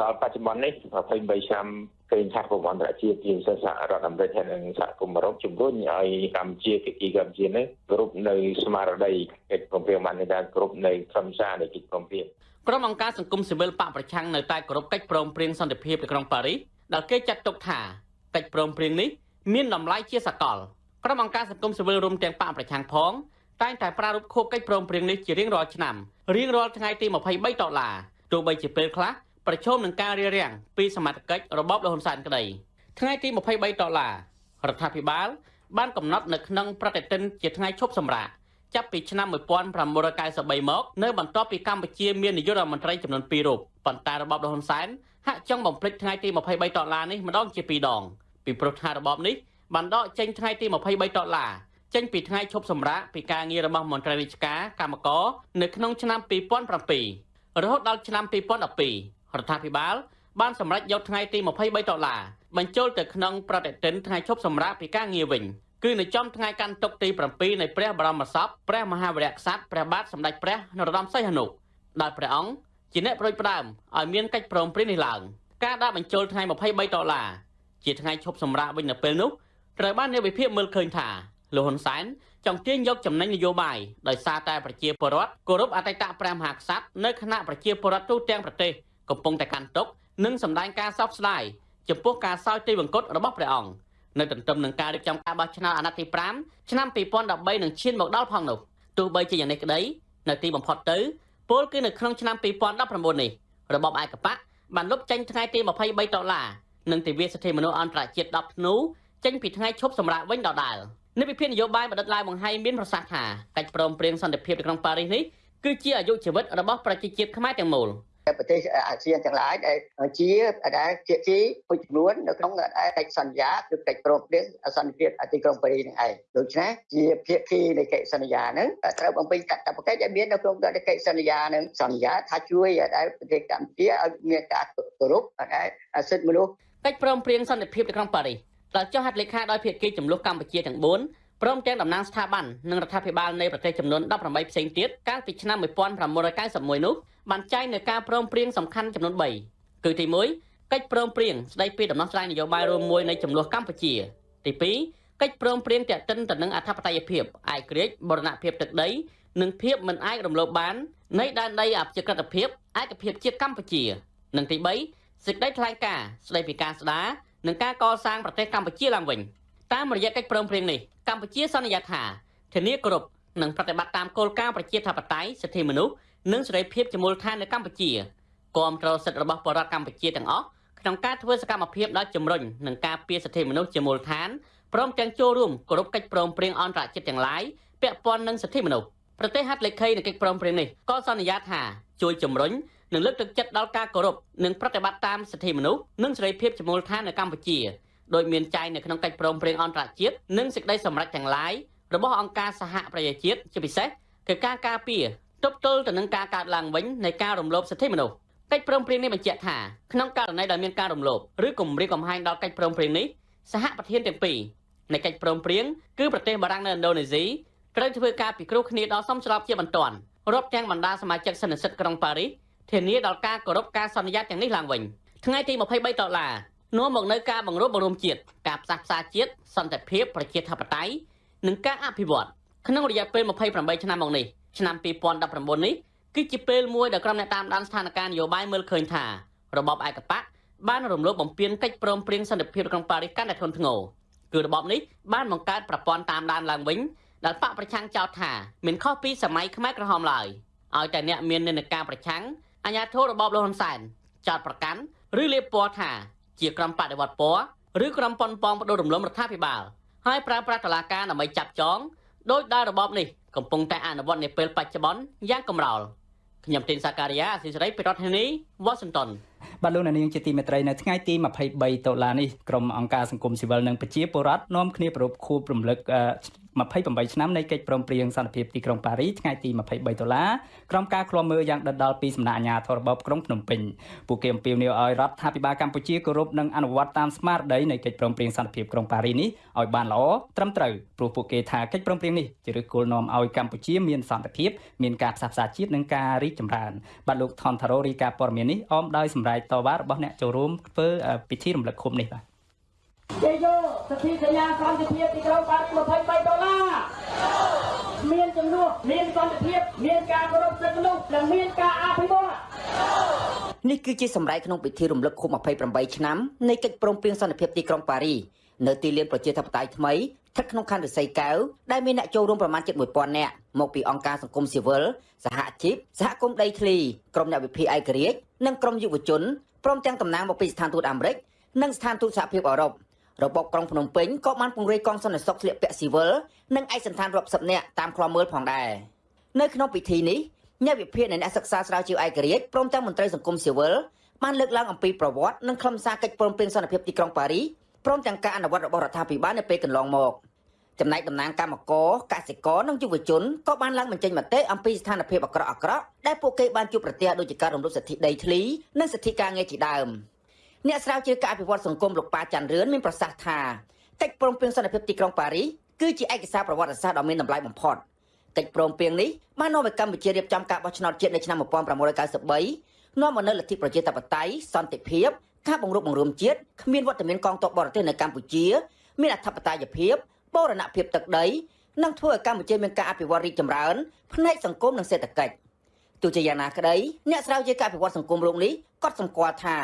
ដល់បច្ចុប្បន្ននេះ23ឆ្នាំឃើញថាប្រព័ន្ធអន្តរជាតិជាពិសេសសហរដ្ឋអាមេរិកហើយនិងសហគមន៍អឺរ៉ុបជំរុញឲ្យកម្ពុជាភាគីកម្ពុជានេះគ្រប់នៅស្មារតីកិច្ចព្រមព្រៀងបានដែលគ្រប់នៅខ្លឹមសារនៃកិច្ចព្រមព្រៀង ក្រុមអង្គការសង្គមស៊ីវិលបកប្រឆាំងនៅតែគោរពកិច្ចព្រមព្រៀងសន្តិភាពនៅក្រុងប៉ារីសដែលគេចាត់ទុកថាកិច្ចព្រមព្រៀងនេះមានតម្លៃជាសកលក្រុមអង្គការសង្គមស៊ីវិលរួមទាំងបកប្រឆាំងផងតែងតែប្រារព្ធខួបកិច្ចព្រមព្រៀងនេះជារៀងរាល់ឆ្នាំរៀងរាល់ថ្ងៃទី23ដុល្លារទោះបីជាពេលខ្លះប្រឈមនឹងការរារាំងពីសមត្ថកិច្ចរបបលហ៊ុនសែនក្តីថ្ងៃទី23ដុល្លាររដ្ឋាភិបាលបានកំណត់នៅក្នុងប្រតិទិនជាថ្ងៃឈប់សម្រាក ចាប់ពីឆ្នាំ1993មកនៅបន្ទាប់ពីកម្ពុជាមាននាយករដ្ឋមន្ត្រីចំនួន2រូបប៉ុន្តែរបបលហ៊ុនសែនហាក់ចង់បំភ្លេចថ្ងៃទី23ដុល្លារនេះម្ដងជាពីរដងពីព្រោះថារបបនេះបានដកចេញថ្ងៃទី23ដុល្លារចេញពីថ្ងៃឈប់សម្រាកពីការងាររបស់មន្ត្រីរាជការកម្មករនៅក្នុងឆ្នាំ2007រហូតដល់ឆ្នាំ2012រដ្ឋាភិបាលបានសម្រេចយកថ្ងៃទី23ដុល្លារបញ្ចូលទៅក្នុងប្រតិទិនថ្ងៃឈប់សម្រាកពីការងារវិញ គឺនៅចំថ្ងៃកាន់ទុកទី7នៃព្រះបរមសពព្រះមហាវីរក្សត្រព្រះបាទសម្ដេចព្រះនរោត្តមសីហនុដោយព្រះអង្គជាអ្នកប្រួយផ្ដើមឲ្យមានកិច្ចព្រមព្រៀងនេះឡើងការដាក់បញ្ចូលថ្ងៃ23ដុល្លារជាថ្ងៃឈប់សម្រាកវិញនៅពេលនោះត្រូវបានអ្នកវិភាគមើលឃើញថាលោកហ៊ុនសែនចង់ទាញយកចំណេញនយោបាយដោយសារតែប្រជាពលរដ្ឋគោរពអតីតព្រះមហាក្សត្រនៅគណៈប្រជាពលរដ្ឋទូទាំងប្រទេសកំពុងតែកាន់ទុកនិងសម្ដែងការសោកស្ដាយចំពោះការសោយទីវង្គតរបស់ព្រះអង្គ នៅទន្ទឹមនឹងការរៀបចំការបោះឆ្នោតអាណត្តិទី5ឆ្នាំ2013នឹងឈានមកដល់ផងនោះទោះបីជាយ៉ាងនេះក្តីនៅទីបំផុតទៅពលគឺនៅក្នុងឆ្នាំ2019នេះរបបឯកបកបានលុបចេញថ្ងៃទី23ដុល្លារនិងទិវាសិទ្ធិមនុស្សអន្តរជាតិ10ធ្នូចេញពីថ្ងៃឈប់សម្រាកវិញដដែលនិវិភាននយោបាយបណ្ឌិតឡាវបង្ហាញមានប្រសាសន៍ថាកិច្ចព្រមព្រៀងសន្តិភាពនៅក្នុងប៉ារីសនេះគឺជាអាយុជីវិតរបស់ប្រជាជាតិខ្មែរទាំងមូល ប្រទេសអាស៊ានទាំងឡាយដែលជាដែលជាជាមួយចំនួននៅក្នុងកិច្ចសន្យាគឺកិច្ចព្រមព្រៀងសន្តិភាពអតិក្រុងប៉ារីសនឹងឯងដូច្នេះជាភាគីនៃកិច្ចសន្យាហ្នឹងត្រូវបំពេញកាតព្វកិច្ចដែលមាននៅក្នុងកិច្ចសន្យាហ្នឹងសន្យាថាជួយដែលប្រទេសកម្ពុជាឲ្យមានការគោរពដែលសិទ្ធិមនុស្សកិច្ចព្រមព្រៀងសន្តិភាពនៅក្នុងប៉ារីសដែលចុះហត្ថលេខាដោយភាគីចំនួនកម្ពុជាទាំង4ព្រមទាំងតំណាងស្ថាប័ននិងរដ្ឋាភិបាលនៃប្រទេសចំនួន18ផ្សេងទៀតកាលពីឆ្នាំ1991នោះ បានចែងនៅការព្រមព្រៀងសំខាន់ចំនួន3គឺទី1កិច្ចព្រមព្រៀងស្តីពីដំណោះស្រាយនយោបាយរួមមួយនៃចំនួនកម្ពុជា ទី2កិច្ចព្រមព្រៀងទាក់ទិនទៅនឹងអធិបតេយ្យភាពឯករាជ្យបូរណភាពទឹកដី និងភាពមិនអាចរំលោភបាននៃដែនដីអព្យាក្រឹតភាពឯកភាពជាតិកម្ពុជា និងទី3សេចក្តីថ្លែងការណ៍ស្តីពីការស្ដារនិងការកសាងប្រទេសកម្ពុជាឡើងវិញតាមរយៈកិច្ចព្រមព្រៀងនេះកម្ពុជាសន្យាថាធានាគ្រប់និងប្រតិបត្តិតាមគោលការណ៍ប្រជាធិបតេយ្យសិទ្ធិមនុស្ស និងសេរីភាពជាមូលដ្ឋាននៅកម្ពុជាគាំទ្រសិទ្ធិរបស់ប្រជាជនកម្ពុជាទាំងអស់ក្នុងការធ្វើសកម្មភាពដល់ជំរុញនិងការពារសិទ្ធិមនុស្សជាមូលដ្ឋានព្រមទាំងចូលរួមគោរពកិច្ចព្រមព្រៀងអន្តរជាតិទាំងឡាយពាក់ព័ន្ធនឹងសិទ្ធិមនុស្សប្រទេសហត្ថលេខីនៃកិច្ចព្រមព្រៀងនេះក៏សន្យាថាជួយជំរុញនិងលើកទឹកចិត្តដល់ការគោរពនិងប្រតិបត្តិតាមសិទ្ធិមនុស្សនិងសេរីភាពជាមូលដ្ឋាននៅកម្ពុជាដោយមានចែងនៅក្នុងកិច្ចព្រមព្រៀងអន្តរជាតិនិងសេចក្តីសម្រេចទាំងឡាយរបស់អង្គការសហប្រជាជាតិជាពិសេសគឺការការពារ ទប់ទល់ទៅនឹងការកើតឡើងវិញនៃការរំលោភសិទ្ធិមនុស្សកិច្ចព្រមព្រៀងនេះបញ្ជាក់ថាក្នុងករណីដែលមានការរំលោភឬគំរាមកំហែងដល់កិច្ចព្រមព្រៀងនេះសហប្រធានទាំងពីរនៃកិច្ចព្រមព្រៀងគឺប្រទេសបារាំងនៅឥណ្ឌូនេស៊ីត្រូវធ្វើការពិគ្រោះគ្នាដល់សមស្របជាបន្ទាន់រាប់ទាំងបណ្ដាសមាជិកសន្និសីទក្រុងប៉ារីសធានាដល់ការគោរពការសន្យាទាំងនេះឡើងវិញថ្ងៃទី23ដុល្លារនាំមកនៅការបង្រួបបង្រួមជាតិការផ្សះផ្សាជាតិសន្តិភាពប្រជាធិបតេយ្យនិងការអភិវឌ្ឍក្នុងរយៈពេល28ឆ្នាំមកនេះ ឆ្នាំ2019នេះគឺជាពេលមួយដែលក្រុមអ្នកតាមដានស្ថានភាពនយោបាយមើលឃើញថារបបឯកបកបានរំលោភបំពានកិច្ចព្រមព្រៀងសន្តិភាពក្នុងប៉ារីសកាន់តែធ្ងន់ធ្ងរគឺរបបនេះបានបង្កើតប្រព័ន្ធតាមដានឡើងវិញដែលបកប្រឆាំងចោទថាមានខុសពីសម័យខ្មែរក្រហមឡើយឲ្យតែអ្នកមាននិន្នាការប្រឆាំងអាញាធិបតេយ្យរបបលហ៊ុនសែនចោទប្រកាន់ឬលាបពណ៌ថាជាក្រុមបដិវត្តពណ៌ឬក្រុមប៉ុនប៉ងបដូររំលំរដ្ឋាភិបាលហើយប្រើប្រាស់តឡាការដើម្បីចាប់ចងដោយដែលរបបនេះ កំពុងតែអនុវត្តនៅពេលបច្ចុប្បន្នយ៉ាងកម្រោលខ្ញុំទីនសាការីយ៉ាអសិសរីពីរដ្ឋធានី Washington បាទលោកនាងជាទីមេត្រីនៅថ្ងៃទី23តុលានេះក្រុមអង្គការសង្គមស៊ីវិលនិងប្រជាពលរដ្ឋនាំគ្នាប្រពខួបរំលឹក 28ឆ្នាំនៃកិច្ចព្រមព្រៀងសន្តិភាពទីក្រុងប៉ារីថ្ងៃទី23ដុល្លារក្រុមការឃ្លាំមើលយ៉ាងដិតដល់ពីសំណាក់អាជ្ញាធររបបក្រុងភ្នំពេញពួកគេអំពាវនាវឲ្យរដ្ឋាភិបាលកម្ពុជាគោរពនិងអនុវត្តតាមស្មារតីនៃកិច្ចព្រមព្រៀងសន្តិភាពក្រុងប៉ារីនេះឲ្យបានល្អត្រឹមត្រូវព្រោះពួកគេថាកិច្ចព្រមព្រៀងនេះជាឫសគល់នាំឲ្យកម្ពុជាមានសន្តិភាពមានការផ្សះផ្សាជាតិនិងការរីកចម្រើនបាទលោកថនថារ៉ូរីកាព័រមាននេះអមដោយសម្រាប់តវ៉ារបស់អ្នកចូលរួមធ្វើពិធីរំលឹកខុបនេះបាទ គេយកសន្ធិសញ្ញាសន្តិភាពទីក្រុងប៉ារីស23ដុល្លារមានចំនួនមានសន្តិភាពមានការគោរពសិទ្ធិមនុស្សនិងមានការអភិវឌ្ឍនេះគឺជាសម្ដែងក្នុងពិធីរំលឹកខួប28ឆ្នាំនៃកិច្ចព្រមព្រៀងសន្តិភាពទីក្រុងប៉ារីនៅទីលានប្រជាធិបតេយ្យថ្មីស្ថិតក្នុងខណ្ឌរិស័យកែវដែលមានអ្នកចូលរួមប្រមាណជិត1000នាក់មកពីអង្គការសង្គមស៊ីវិលសហជីពសហគមន៍ដីធ្លីក្រុមអ្នកវិភាគឯករាជ្យនិងក្រុមយុវជនព្រមទាំងតំណាងមកពីស្ថានទូតអាមេរិកនិងស្ថានទូតសហភាពអឺរ៉ុប របបក្រុងភ្នំពេញក៏បានពង្រាយកងសន្តិសុខស្លៀកពាក់ស៊ីវិលនិងឯកសណ្ឋានរាប់សិបនាក់តាមខ្លមមើលផងដែរនៅក្នុងពិធីនេះអ្នកវិភាគនិងអ្នកសិក្សាស្រាវជ្រាវឯករាជ្យព្រមទាំងមន្ត្រីសង្គមស៊ីវិលបានលើកឡើងអំពីប្រវត្តិនិងខ្លឹមសារកិច្ចព្រមព្រៀងសន្តិភាពទីក្រុងប៉ារីព្រមទាំងការអនុវត្តរបស់រដ្ឋាភិបាលនៅពេលកន្លងមកចំណែកតំណាងកម្មករកសិករនិងយុវជនក៏បានឡើងបញ្ចេញមតិអំពីស្ថានភាពអាក្រក់អាក្រក់ដែលពួកគេបានជួបប្រទះដូចជាការរំលោភសិទ្ធិដីធ្លីនិងសិទ្ធិការងារជាដើម អ្នកស្រាវជ្រាវការអភិវឌ្ឍសង្គមលោកប៉ាច័ន្ទរឿនមានប្រសាសន៍ថាកិច្ចព្រមព្រៀងសន្តិភាពទីក្រុងប៉ារីសគឺជាឯកសារប្រវត្តិសាស្ត្រដ៏មានតម្លៃបំផុតកិច្ចព្រមព្រៀងនេះបាននាំឲ្យកម្ពុជារៀបចំការបោះឆ្នោតជាតិនៅឆ្នាំ1993នាំមកនូវលទ្ធិប្រជាធិបតេយ្យសន្តិភាពការបង្រួបបង្រួមជាតិគ្មានវត្តមានកងទ័ពបរទេសនៅកម្ពុជា មានអធិបតេយ្យភាពបូរណភាពទឹកដីនិងធ្វើឲ្យកម្ពុជាមានការអភិវឌ្ឍរីកចម្រើនផ្នែកសង្គមនិងសេដ្ឋកិច្ចទោះជាយ៉ាងណាក្តីអ្នកស្រាវជ្រាវការអភិវឌ្ឍសង្គមលោកនេះក៏សម្គាល់ថា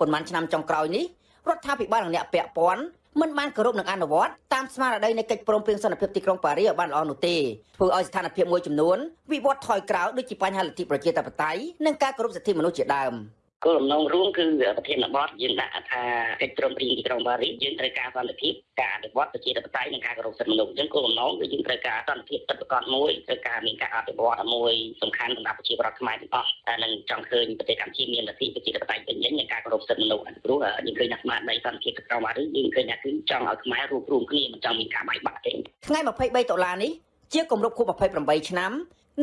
ប៉ុន្មានឆ្នាំចុងក្រោយនេះរដ្ឋាភិបាលនិងអ្នកពាក់ព័ន្ធមិនបានគោរពនឹងអនុវត្តតាមស្មារតីនៃកិច្ចព្រមព្រៀងសន្តិភាពទីក្រុងប៉ារីសឲ្យបានល្អនោះទេធ្វើឲ្យស្ថានភាពមួយចំនួនវិវត្តថយក្រោយដូចជាបញ្ហាលទ្ធិប្រជាធិបតេយ្យនិងការគោរពសិទ្ធិមនុស្សជាដើម។ គោលបំណងរួមគឺប្រធានបទយើងដាក់ថាកិច្ចព្រមព្រៀងទីក្រុងប៉ារីសយើងត្រូវការសន្តិភាពការអភិវឌ្ឍប្រជាធិបតេយ្យនិងការគោរពសិទ្ធិមនុស្សអញ្ចឹងគោលបំណងគឺយើងត្រូវការសន្តិភាពពិតប្រាកដមួយត្រូវការមានការអភិវឌ្ឍមួយសំខាន់សម្រាប់ប្រជាពលរដ្ឋខ្មែរទាំងអស់និងចង់ឃើញប្រទេសកម្ពុជាមានលទ្ធិប្រជាធិបតេយ្យពេញលេញនិងការគោរពសិទ្ធិមនុស្សព្រោះយើងឃើញថាស្មារតីសន្តិភាពទីក្រុងប៉ារីសយើងឃើញថាគឺចង់ឲ្យខ្មែររួបរวมគ្នាមិនចង់មានការបែកបាក់ទេថ្ងៃ23ដុល្លារនេះជាគម្រប់ខួប28ឆ្នាំ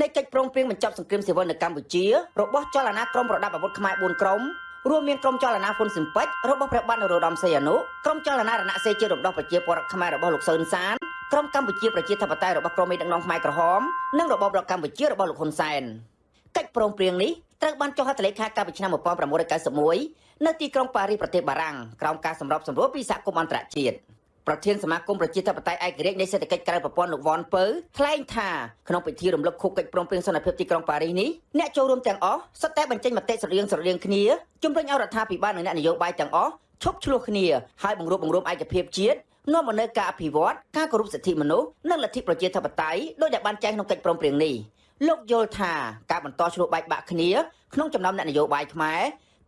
នៃកិច្ចព្រមព្រៀងបញ្ចប់សង្គ្រាមស៊ីវិលនៅកម្ពុជារបស់ចលនាក្រមប្រដាប់អាវុធខ្មែរ4ក្រុមរួមមានក្រុមចលនាហ៊ុនស៊ិនប៉ិចរបស់ព្រះបាទនរោត្តមសីហនុក្រុមចលនារណសេរីជារំដោះប្រជាពលរដ្ឋខ្មែររបស់លោកសឿនសានក្រុមកម្ពុជាប្រជាធិបតេយ្យរបស់ក្រុមមេដឹកនាំខ្មែរក្រហមនិងរបបរដ្ឋកម្ពុជារបស់លោកហ៊ុនសែនកិច្ចព្រមព្រៀងនេះត្រូវបានចុះហត្ថលេខាកាលពីឆ្នាំ1991នៅទីក្រុងប៉ារីសប្រទេសបារាំងក្រោមការសម្របសម្រួលពីសហគមន៍អន្តរជាតិ ប្រធានសមាគមប្រជាធិបតេយ្យឯករាជ្យនៃសេដ្ឋកិច្ចក្រៅប្រព័ន្ធលោកវ៉ាន់ពៅថ្លែងថាក្នុងពិធីរំលឹកខួបកិច្ចព្រមព្រៀងសន្តិភាពទីក្រុងប៉ារីសនេះអ្នកចូលរួមទាំងអស់សុទ្ធតែបញ្ចេញមតិស្រដៀងស្រដៀងគ្នាជំរុញឲ្យរដ្ឋាភិបាលនិងអ្នកនយោបាយទាំងអស់ឈប់ឆ្លោះគ្នាហើយបង្រួបបង្រួមឯកភាពជាតិនាំមកនូវការអភិវឌ្ឍការគោរពសិទ្ធិមនុស្សនិងលទ្ធិប្រជាធិបតេយ្យដោយដែលបានចែងក្នុងកិច្ចព្រមព្រៀងនេះលោកយល់ថាការបន្តឆ្លោះបែកបាក់គ្នាក្នុងចំណោមអ្នកនយោបាយខ្មែរ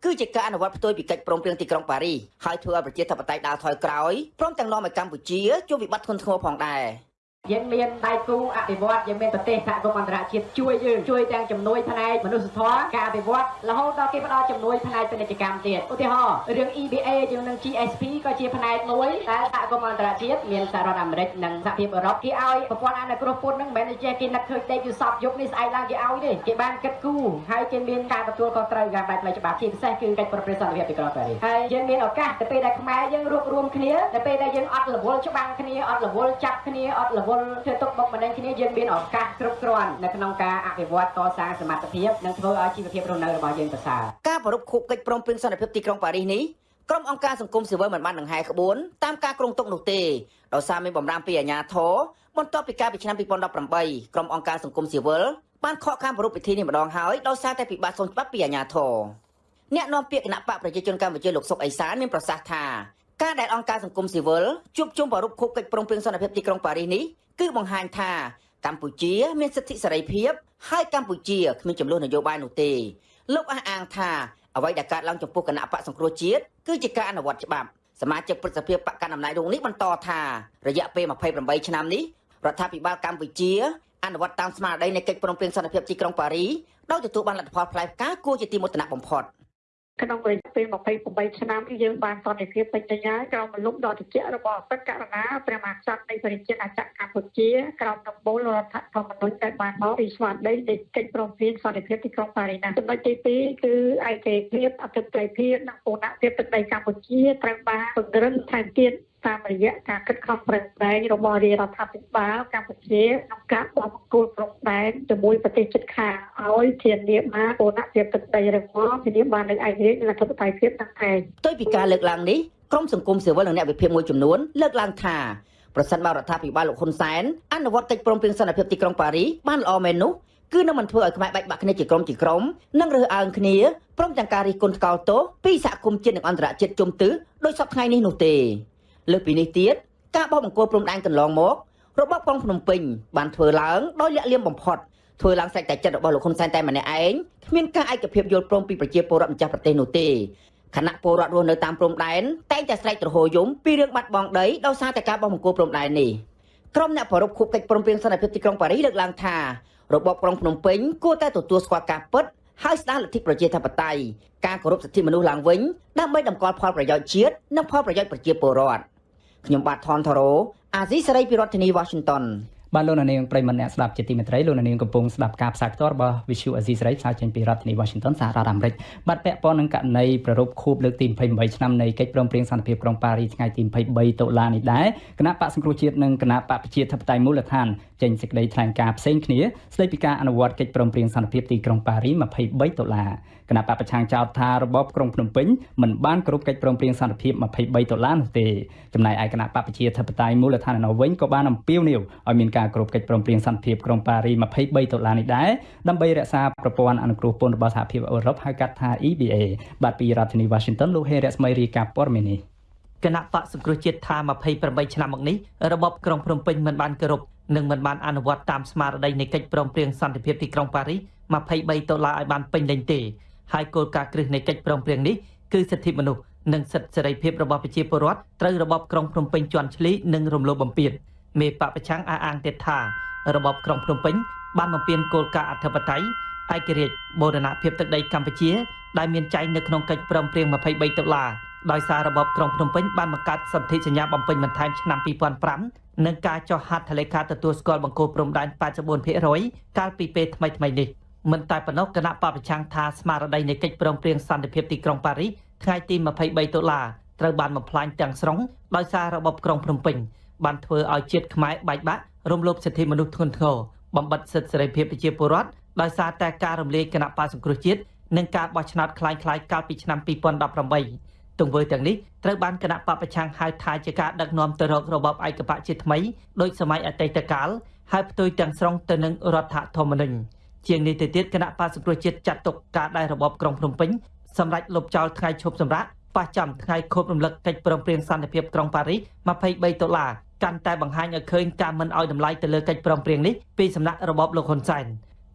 គឺជាការអនុវត្តផ្ទុយពីកិច្ចព្រមព្រៀងទីក្រុងប៉ារីសហើយធ្វើឲ្យប្រជាធិបតេយ្យដើរថយក្រោយព្រមទាំងនាំឲ្យកម្ពុជាជួបវិបត្តិធ្ងន់ធ្ងរផងដែរ យើងមានដៃគូអភិវឌ្ឍយើងមានប្រទេសសហគមន៍អន្តរជាតិជួយយើងជួយទាំងជំនួយផ្នែកមនុស្សធម៌ការអភិវឌ្ឍរហូតដល់គេផ្ដល់ជំនួយផ្នែកពាណិជ្ជកម្មទៀតឧទាហរណ៍រឿង EBA យើងនឹង GSP ក៏ជាផ្នែកមួយដែលសហគមន៍អន្តរជាតិមានសហរដ្ឋអាមេរិកនិងសហភាពអឺរ៉ុបគេឲ្យប្រព័ន្ធអនុគ្រោះពន្ធនឹងមិនមែនចេះគេនឹកឃើញដេកយូសពយប់នេះស្អែកឡើងគេឲ្យទេគេបានគិតគូរហើយគេមានការទទួលខុសត្រូវតាមបែបផ្លូវច្បាប់ជាពិសេសគឺកិច្ចប្រព្រឹត្តសន្តិភាពទីក្រុងប៉ារីសហើយយើងមានឱកាសទៅពេលដែលខ្មែរយើងរួបរวมគ្នាទៅពេលដែលយើងអត់រវល់ច្បាំងគ្នាអត់រវល់ចាប់គ្នាអត់រវល់ធ្វើទុកបុកម្នេញគ្នាយើងមានឱកាសគ្រប់គ្រាន់នៅក្នុងការអភិវឌ្ឍកសាងសមត្ថភាពនិងធ្វើឲ្យជីវភាពរស់នៅរបស់យើងប្រសើរការប្រ rup ខូបកិច្ចព្រមព្រៀងសន្តិភាពទីក្រុងប៉ារីសនេះក្រុមអង្គការសង្គមស៊ីវិលមិនបានដង្ហែក្បួនតាមការគ្រោងទុកនោះទេដោយសារមានបំរាមពីអាជ្ញាធរបន្ទាប់ពីការពីឆ្នាំ2018ក្រុមអង្គការសង្គមស៊ីវិលបានខកខានប្រ rup ពិធីនេះម្ដងហើយដោយសារតែពិបាកសុំច្បាប់ពីអាជ្ញាធរអ្នកនាំពាក្យគណៈបកប្រជាជនកម្ពុជាលោកសុកអេសានមានប្រសាសន៍ថាការដែលអង្គការសង្គមស៊ីវិលជួបជុំប្រ rup ខូបកិច្ចព្រមព្រៀងសន្តិភាពទីក្រុងប៉ារីសនេះ គឺបង្ហាញថាកម្ពុជាមានសិទ្ធិសេរីភាពហើយកម្ពុជាគ្មានចំនួននយោបាយនោះទេលោកអះអាងថាអ្វីដែលកើតឡើងចំពោះគណៈបកសង្គ្រោះជាតិគឺជាការអនុវត្តច្បាប់សមាជិកព្រឹទ្ធសភាបកកណ្ដាលអំណាចរូបនេះបន្តថារយៈពេល28ឆ្នាំនេះរដ្ឋាភិបាលកម្ពុជាអនុវត្តតាមស្មារតីនៃកិច្ចព្រមព្រៀងសន្តិភាពទីក្រុងប៉ារីដោយទទួលបានលទ្ធផលផ្លែផ្កាគួរជាទីមោទនៈបំផុត។ ក្នុងរយៈពេល28ឆ្នាំគឺយើងបានសន្តិភាពពេញលេញហើយក្រោមមលុបដ៏ត្រជាក់របស់អបិតករណាព្រះមហាក្សត្រនៃប្រជាជាតិអចក្រកម្ពុជាក្រោមដំបូលរដ្ឋធម្មនុញ្ញដែលបានមកពីស្មារតីនៃកិច្ចព្រមព្រៀងសន្តិភាពទីក្រុងប៉ារីសចំណុចទី2គឺឯករាជ្យភាពអធិបតេយ្យភាពនិងពូណភាពទឹកដីកម្ពុជាត្រូវបានពង្រឹងថែមទៀតតាមរយៈការខិតខំប្រឹងប្រែងរបស់រាជរដ្ឋាភិបាលកម្ពុជាក្នុងការបោះបង្គោលព្រំដែនជាមួយប្រទេសជិតខាងឲ្យធានាបានពូណភាពទឹកដីរឹងមាំធានាបាននូវឯករាជ្យនិងអធិបតេយ្យភាពទាំងឯងដោយពីការលើកឡើងនេះក្រមសង្គមស៊ីវិលនិងអ្នកវិភាគមួយចំនួនលើកឡើងថាប្រសិនបើរដ្ឋាភិបាលលោកហ៊ុនសែនអនុវត្តកិច្ចព្រមព្រៀងសន្តិភាពទីក្រុងប៉ារីបានល្អមែននោះគឺនឹងមិនធ្វើឲ្យខ្មែរបែកបាក់គ្នាជាក្រុមជាក្រុមនិងរើសអើងគ្នាព្រមទាំងការរិះគន់ថ្កោលទោសពីសហគមន៍ជាតិនិងអន្តរជាតិជុំទិសដោយសពថ្ងៃនេះនោះទេ លើសពីនេះទៀតការបោះបង្គោលព្រំដែនកន្លងមករបបក្រុងភ្នំពេញបានធ្វើឡើងដោយលាក់លៀមបំផុតធ្វើឡើងស្រេចតែចិត្តរបស់លោកហ៊ុនសែនតែម្នាក់ឯងគ្មានការឯកភាពយល់ព្រមពីប្រជាពលរដ្ឋម្ចាស់ប្រទេសនោះទេគណៈពលរដ្ឋរស់នៅតាមព្រំដែនតែងតែស្រែកទ្រហោយំពីរឿងបាត់បង់ដីដោយសារតែការបោះបង្គោលព្រំដែននេះក្រុមអ្នកប្ររពខូបកិច្ចព្រមព្រៀងសន្តិភាពទីក្រុងប៉ារីសលើកឡើងថារបបក្រុងភ្នំពេញគួរតែទទួលស្គាល់ការពិតហើយស្ដារលទ្ធិប្រជាធិបតេយ្យការគោរពសិទ្ធិមនុស្សឡើងវិញដើម្បីតម្កល់ផលប្រយោជន៍ជាតិនិងផលប្រយោជន៍ប្រជាពលរដ្ឋ ខ្ញុំបាទថនថរ៉ូអាស៊ីសេរីពីរដ្ឋធានី Washington បាទលោកនាងប្រិមមអ្នកស្ដាប់ជាទីមេត្រីលោកនាងកំពុងស្ដាប់ការផ្សាយផ្ទាល់របស់ Visual Asia សេរីផ្សាយចេញពីរដ្ឋធានី Washington សហរដ្ឋអាមេរិកបាទពាក់ព័ន្ធនឹងករណីប្ររពខួបលើកទី28ឆ្នាំនៃកិច្ចព្រមព្រៀងសន្តិភាពក្រុងប៉ារីសថ្ងៃទី23តុលានេះដែរគណៈបកសង្គ្រោះជាតិនិងគណៈបកប្រជាធិបតេយ្យមូលដ្ឋានចេញសេចក្តីថ្លែងការណ៍ផ្សេងគ្នាស្តីពីការអនុវត្តកិច្ចព្រមព្រៀងសន្តិភាពទីក្រុងប៉ារីស23តុលា គណៈបកប្រឆាំងចោទថារបបក្រុងភ្នំពេញមិនបានគោរពកិច្ចព្រមព្រៀងសន្តិភាព23ដុល្លារនោះទេចំណែកឯគណៈបកប្រជាធិបតេយ្យមូលដ្ឋាននៅវិញក៏បានអំពាវនាវឲ្យមានការគោរពកិច្ចព្រមព្រៀងសន្តិភាពក្រុងប៉ារី23ដុល្លារនេះដែរដើម្បីរក្សាប្រព័ន្ធអនុគ្រោះពន្ធរបស់សហភាពអឺរ៉ុបហៅកាត់ថា EBA បាទពីរដ្ឋធានី Washington លោកហេរ៉ាស្មីរីកាព័រមេនេះគណៈបកសង្គ្រោះជាតិថា28ឆ្នាំមកនេះរបបក្រុងភ្នំពេញមិនបានគោរពនិងមិនបានអនុវត្តតាមស្មារតីនៃកិច្ចព្រមព្រៀងសន្តិភាពទីក្រុងប៉ារីស23ដុល្លារឲ្យបានពេញលេញទេ ហើយគោលការណ៍គ្រឹះនៃកិច្ចព្រមព្រៀងនេះគឺសិទ្ធិមនុស្សនិងសិទ្ធិសេរីភាពរបស់ប្រជាពលរដ្ឋត្រូវរបបក្រុងភ្នំពេញជន់ឈ្លីនិងរំលោភបំពានមេបពប្រឆាំងអះអាងទៀតថារបបក្រុងភ្នំពេញបានបំពេញគោលការណ៍អធិបតេយ្យឯករាជ្យបូរណភាពទឹកដីកម្ពុជា ដែលមានចែងនៅក្នុងកិច្ចព្រមព្រៀង23ដុល្លារដោយសាររបបក្រុងភ្នំពេញបានបង្កើតសន្ធិសញ្ញាបំពេញបន្ថែមឆ្នាំ2005និងការចុះហត្ថលេខាទទួលស្គាល់បង្គោលព្រំដែន84%កាលពីពេលថ្មីៗនេះ។ មិនតែប៉ុណ្ណោះគណៈបពប្រឆាំងថាស្មារតីនៃកិច្ចព្រមព្រៀងសន្តិភាពទីក្រុងប៉ារីសថ្ងៃទី23ដុល្លារត្រូវបានបំផ្លាញទាំងស្រុងដោយសាររបបក្រុងភ្នំពេញបានធ្វើឲ្យជាតិខ្មែរបែកបាក់រំលោភសិទ្ធិមនុស្សធ្ងន់ធ្ងរបំបត្តិសិទ្ធិសេរីភាពប្រជាពលរដ្ឋដោយសារតែការរំលាយគណៈបកសង្គ្រោះជាតិនិងការបោះឆ្នោតคล้ายៗកាលពីឆ្នាំ2018ទង្វើទាំងនេះត្រូវបានគណៈបពប្រឆាំងហៅថាជាការដឹកនាំទៅរករបបឯកបកជាថ្មីដោយសម័យអតីតកាលហើយផ្ទុយទាំងស្រុងទៅនឹងរដ្ឋធម្មនុញ្ញ ជាងនេះទៅទៀតគណៈបក្សសង្គ្រោះជាតិចាត់ទុកការដែលរបបក្រុងភ្នំពេញសម្រាប់លុបចោលថ្ងៃឈប់សម្រាកប៉ះចំថ្ងៃខូបរំលឹកកិច្ចព្រមព្រៀងសន្តិភាពក្រុងប៉ារីស23ដុល្លារកាន់តែបង្ហាញឲ្យឃើញការមិនអោយតម្លៃទៅលើកិច្ចព្រមព្រៀងនេះពីសំណាក់របបលោកហ៊ុនសែន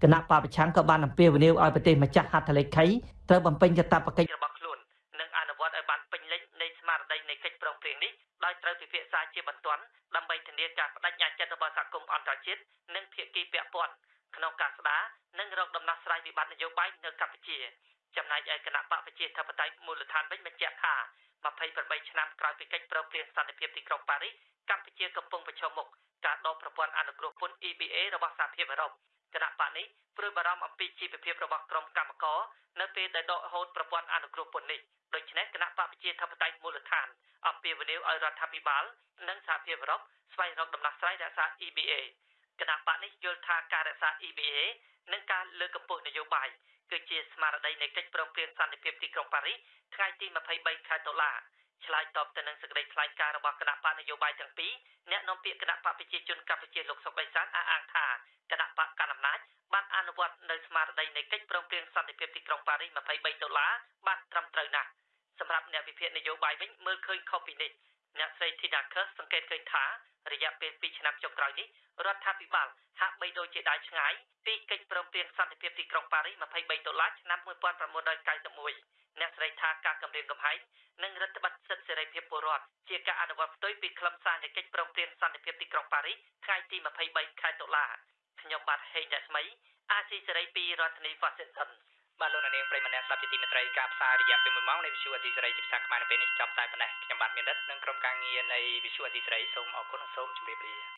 គណៈបពប្រឆាំងក៏បានអំពាវនាវឲ្យប្រទេសម្ចាស់ហត្ថលេខីត្រូវបំពេញកាតព្វកិច្ចរបស់ខ្លួននិងអនុវត្តឲ្យបានពេញលេញនៃស្មារតីនៃកិច្ចព្រមព្រៀងនេះដោយត្រូវពិភាក្សាជាបន្ទាន់ដើម្បីធានាការបដិញ្ញាចិត្តរបស់សហគមន៍អន្តរជាតិនិងភាគីពាក់ព័ន្ធ ក្នុងការស្ដារនិងរកដំណោះស្រាយវិបត្តិនយោបាយនៅកម្ពុជាចំណែកឯគណៈបកប្រជាធិបតេយ្យមូលដ្ឋានវិញបញ្ជាក់ថា28ឆ្នាំក្រោយពីកិច្ចព្រមព្រៀងសន្តិភាពទីក្រុងប៉ារីសកម្ពុជាកំពុងប្រឈមមុខការដកប្រព័ន្ធអនុគ្រោះពន្ធ EBA របស់សហភាពអឺរ៉ុបគណៈបកនេះព្រួយបារម្ភអំពីជីវភាពរបស់ក្រុមកម្មករនៅពេលដែលដកហូតប្រព័ន្ធអនុគ្រោះពន្ធនេះដូច្នេះគណៈបកប្រជាធិបតេយ្យមូលដ្ឋានអំពាវនាវឲ្យរដ្ឋាភិបាលនិងសហភាពអឺរ៉ុបស្វែងរកដំណោះស្រាយរក្សា EBA គណៈបកនេះយល់ថាការរក្សា EBA និងការលើកកម្ពស់នយោបាយគឺជាស្មារតីនៃកិច្ចព្រមព្រៀងសន្តិភាពទីក្រុងប៉ារីសថ្ងៃទី23ខែតុលាឆ្លើយតបទៅនឹងសេចក្តីថ្លែងការណ៍របស់គណៈបកនយោបាយទាំងពីរអ្នកនាំពាក្យគណៈបកប្រជាជនកម្ពុជាលោកសុកអេសានអះអាងថាគណៈបកកណ្ដាលអំណាចបានអនុវត្តនៅស្មារតីនៃកិច្ចព្រមព្រៀងសន្តិភាពទីក្រុងប៉ារីស23ដុល្លារបានត្រឹមត្រូវណាស់សម្រាប់អ្នកវិភាគនយោបាយវិញមើលឃើញខុសពីនេះ អ្នកស្រី Tina Kerr សង្កេតឃើញថារយៈពេល2ឆ្នាំចុងក្រោយនេះរដ្ឋាភិបាលហាក់បីដូចជាដាច់ឆ្ងាយពីកិច្ចព្រមព្រៀងសន្តិភាពទីក្រុងប៉ារីស23ដុល្លារឆ្នាំ1991អ្នកស្រីថាការគម្រាមកំហែងនិងរដ្ឋបတ်សិទ្ធិសេរីភាពពលរដ្ឋជាការអនុវត្តផ្ទុយពីខ្លឹមសារនៃកិច្ចព្រមព្រៀងសន្តិភាពទីក្រុងប៉ារីសថ្ងៃទី23ខែតុលាខ្ញុំបាទហេងរស្មីអាស៊ីសេរីពីរដ្ឋធានី Washington បាទលោកនាងប្រិមម្នាក់ស្ដាប់ជាទីមេត្រីការផ្សាយរយៈពេល1ម៉ោងនៃវិទ្យុអេស៊ីសេរីជាភាសាខ្មែរនៅពេលនេះចប់តែប៉ុណ្ណេះខ្ញុំបាទមានរិទ្ធនិងក្រុមការងារនៃវិទ្យុអេស៊ីសេរីសូមអរគុណនិងសូមជម្រាបលា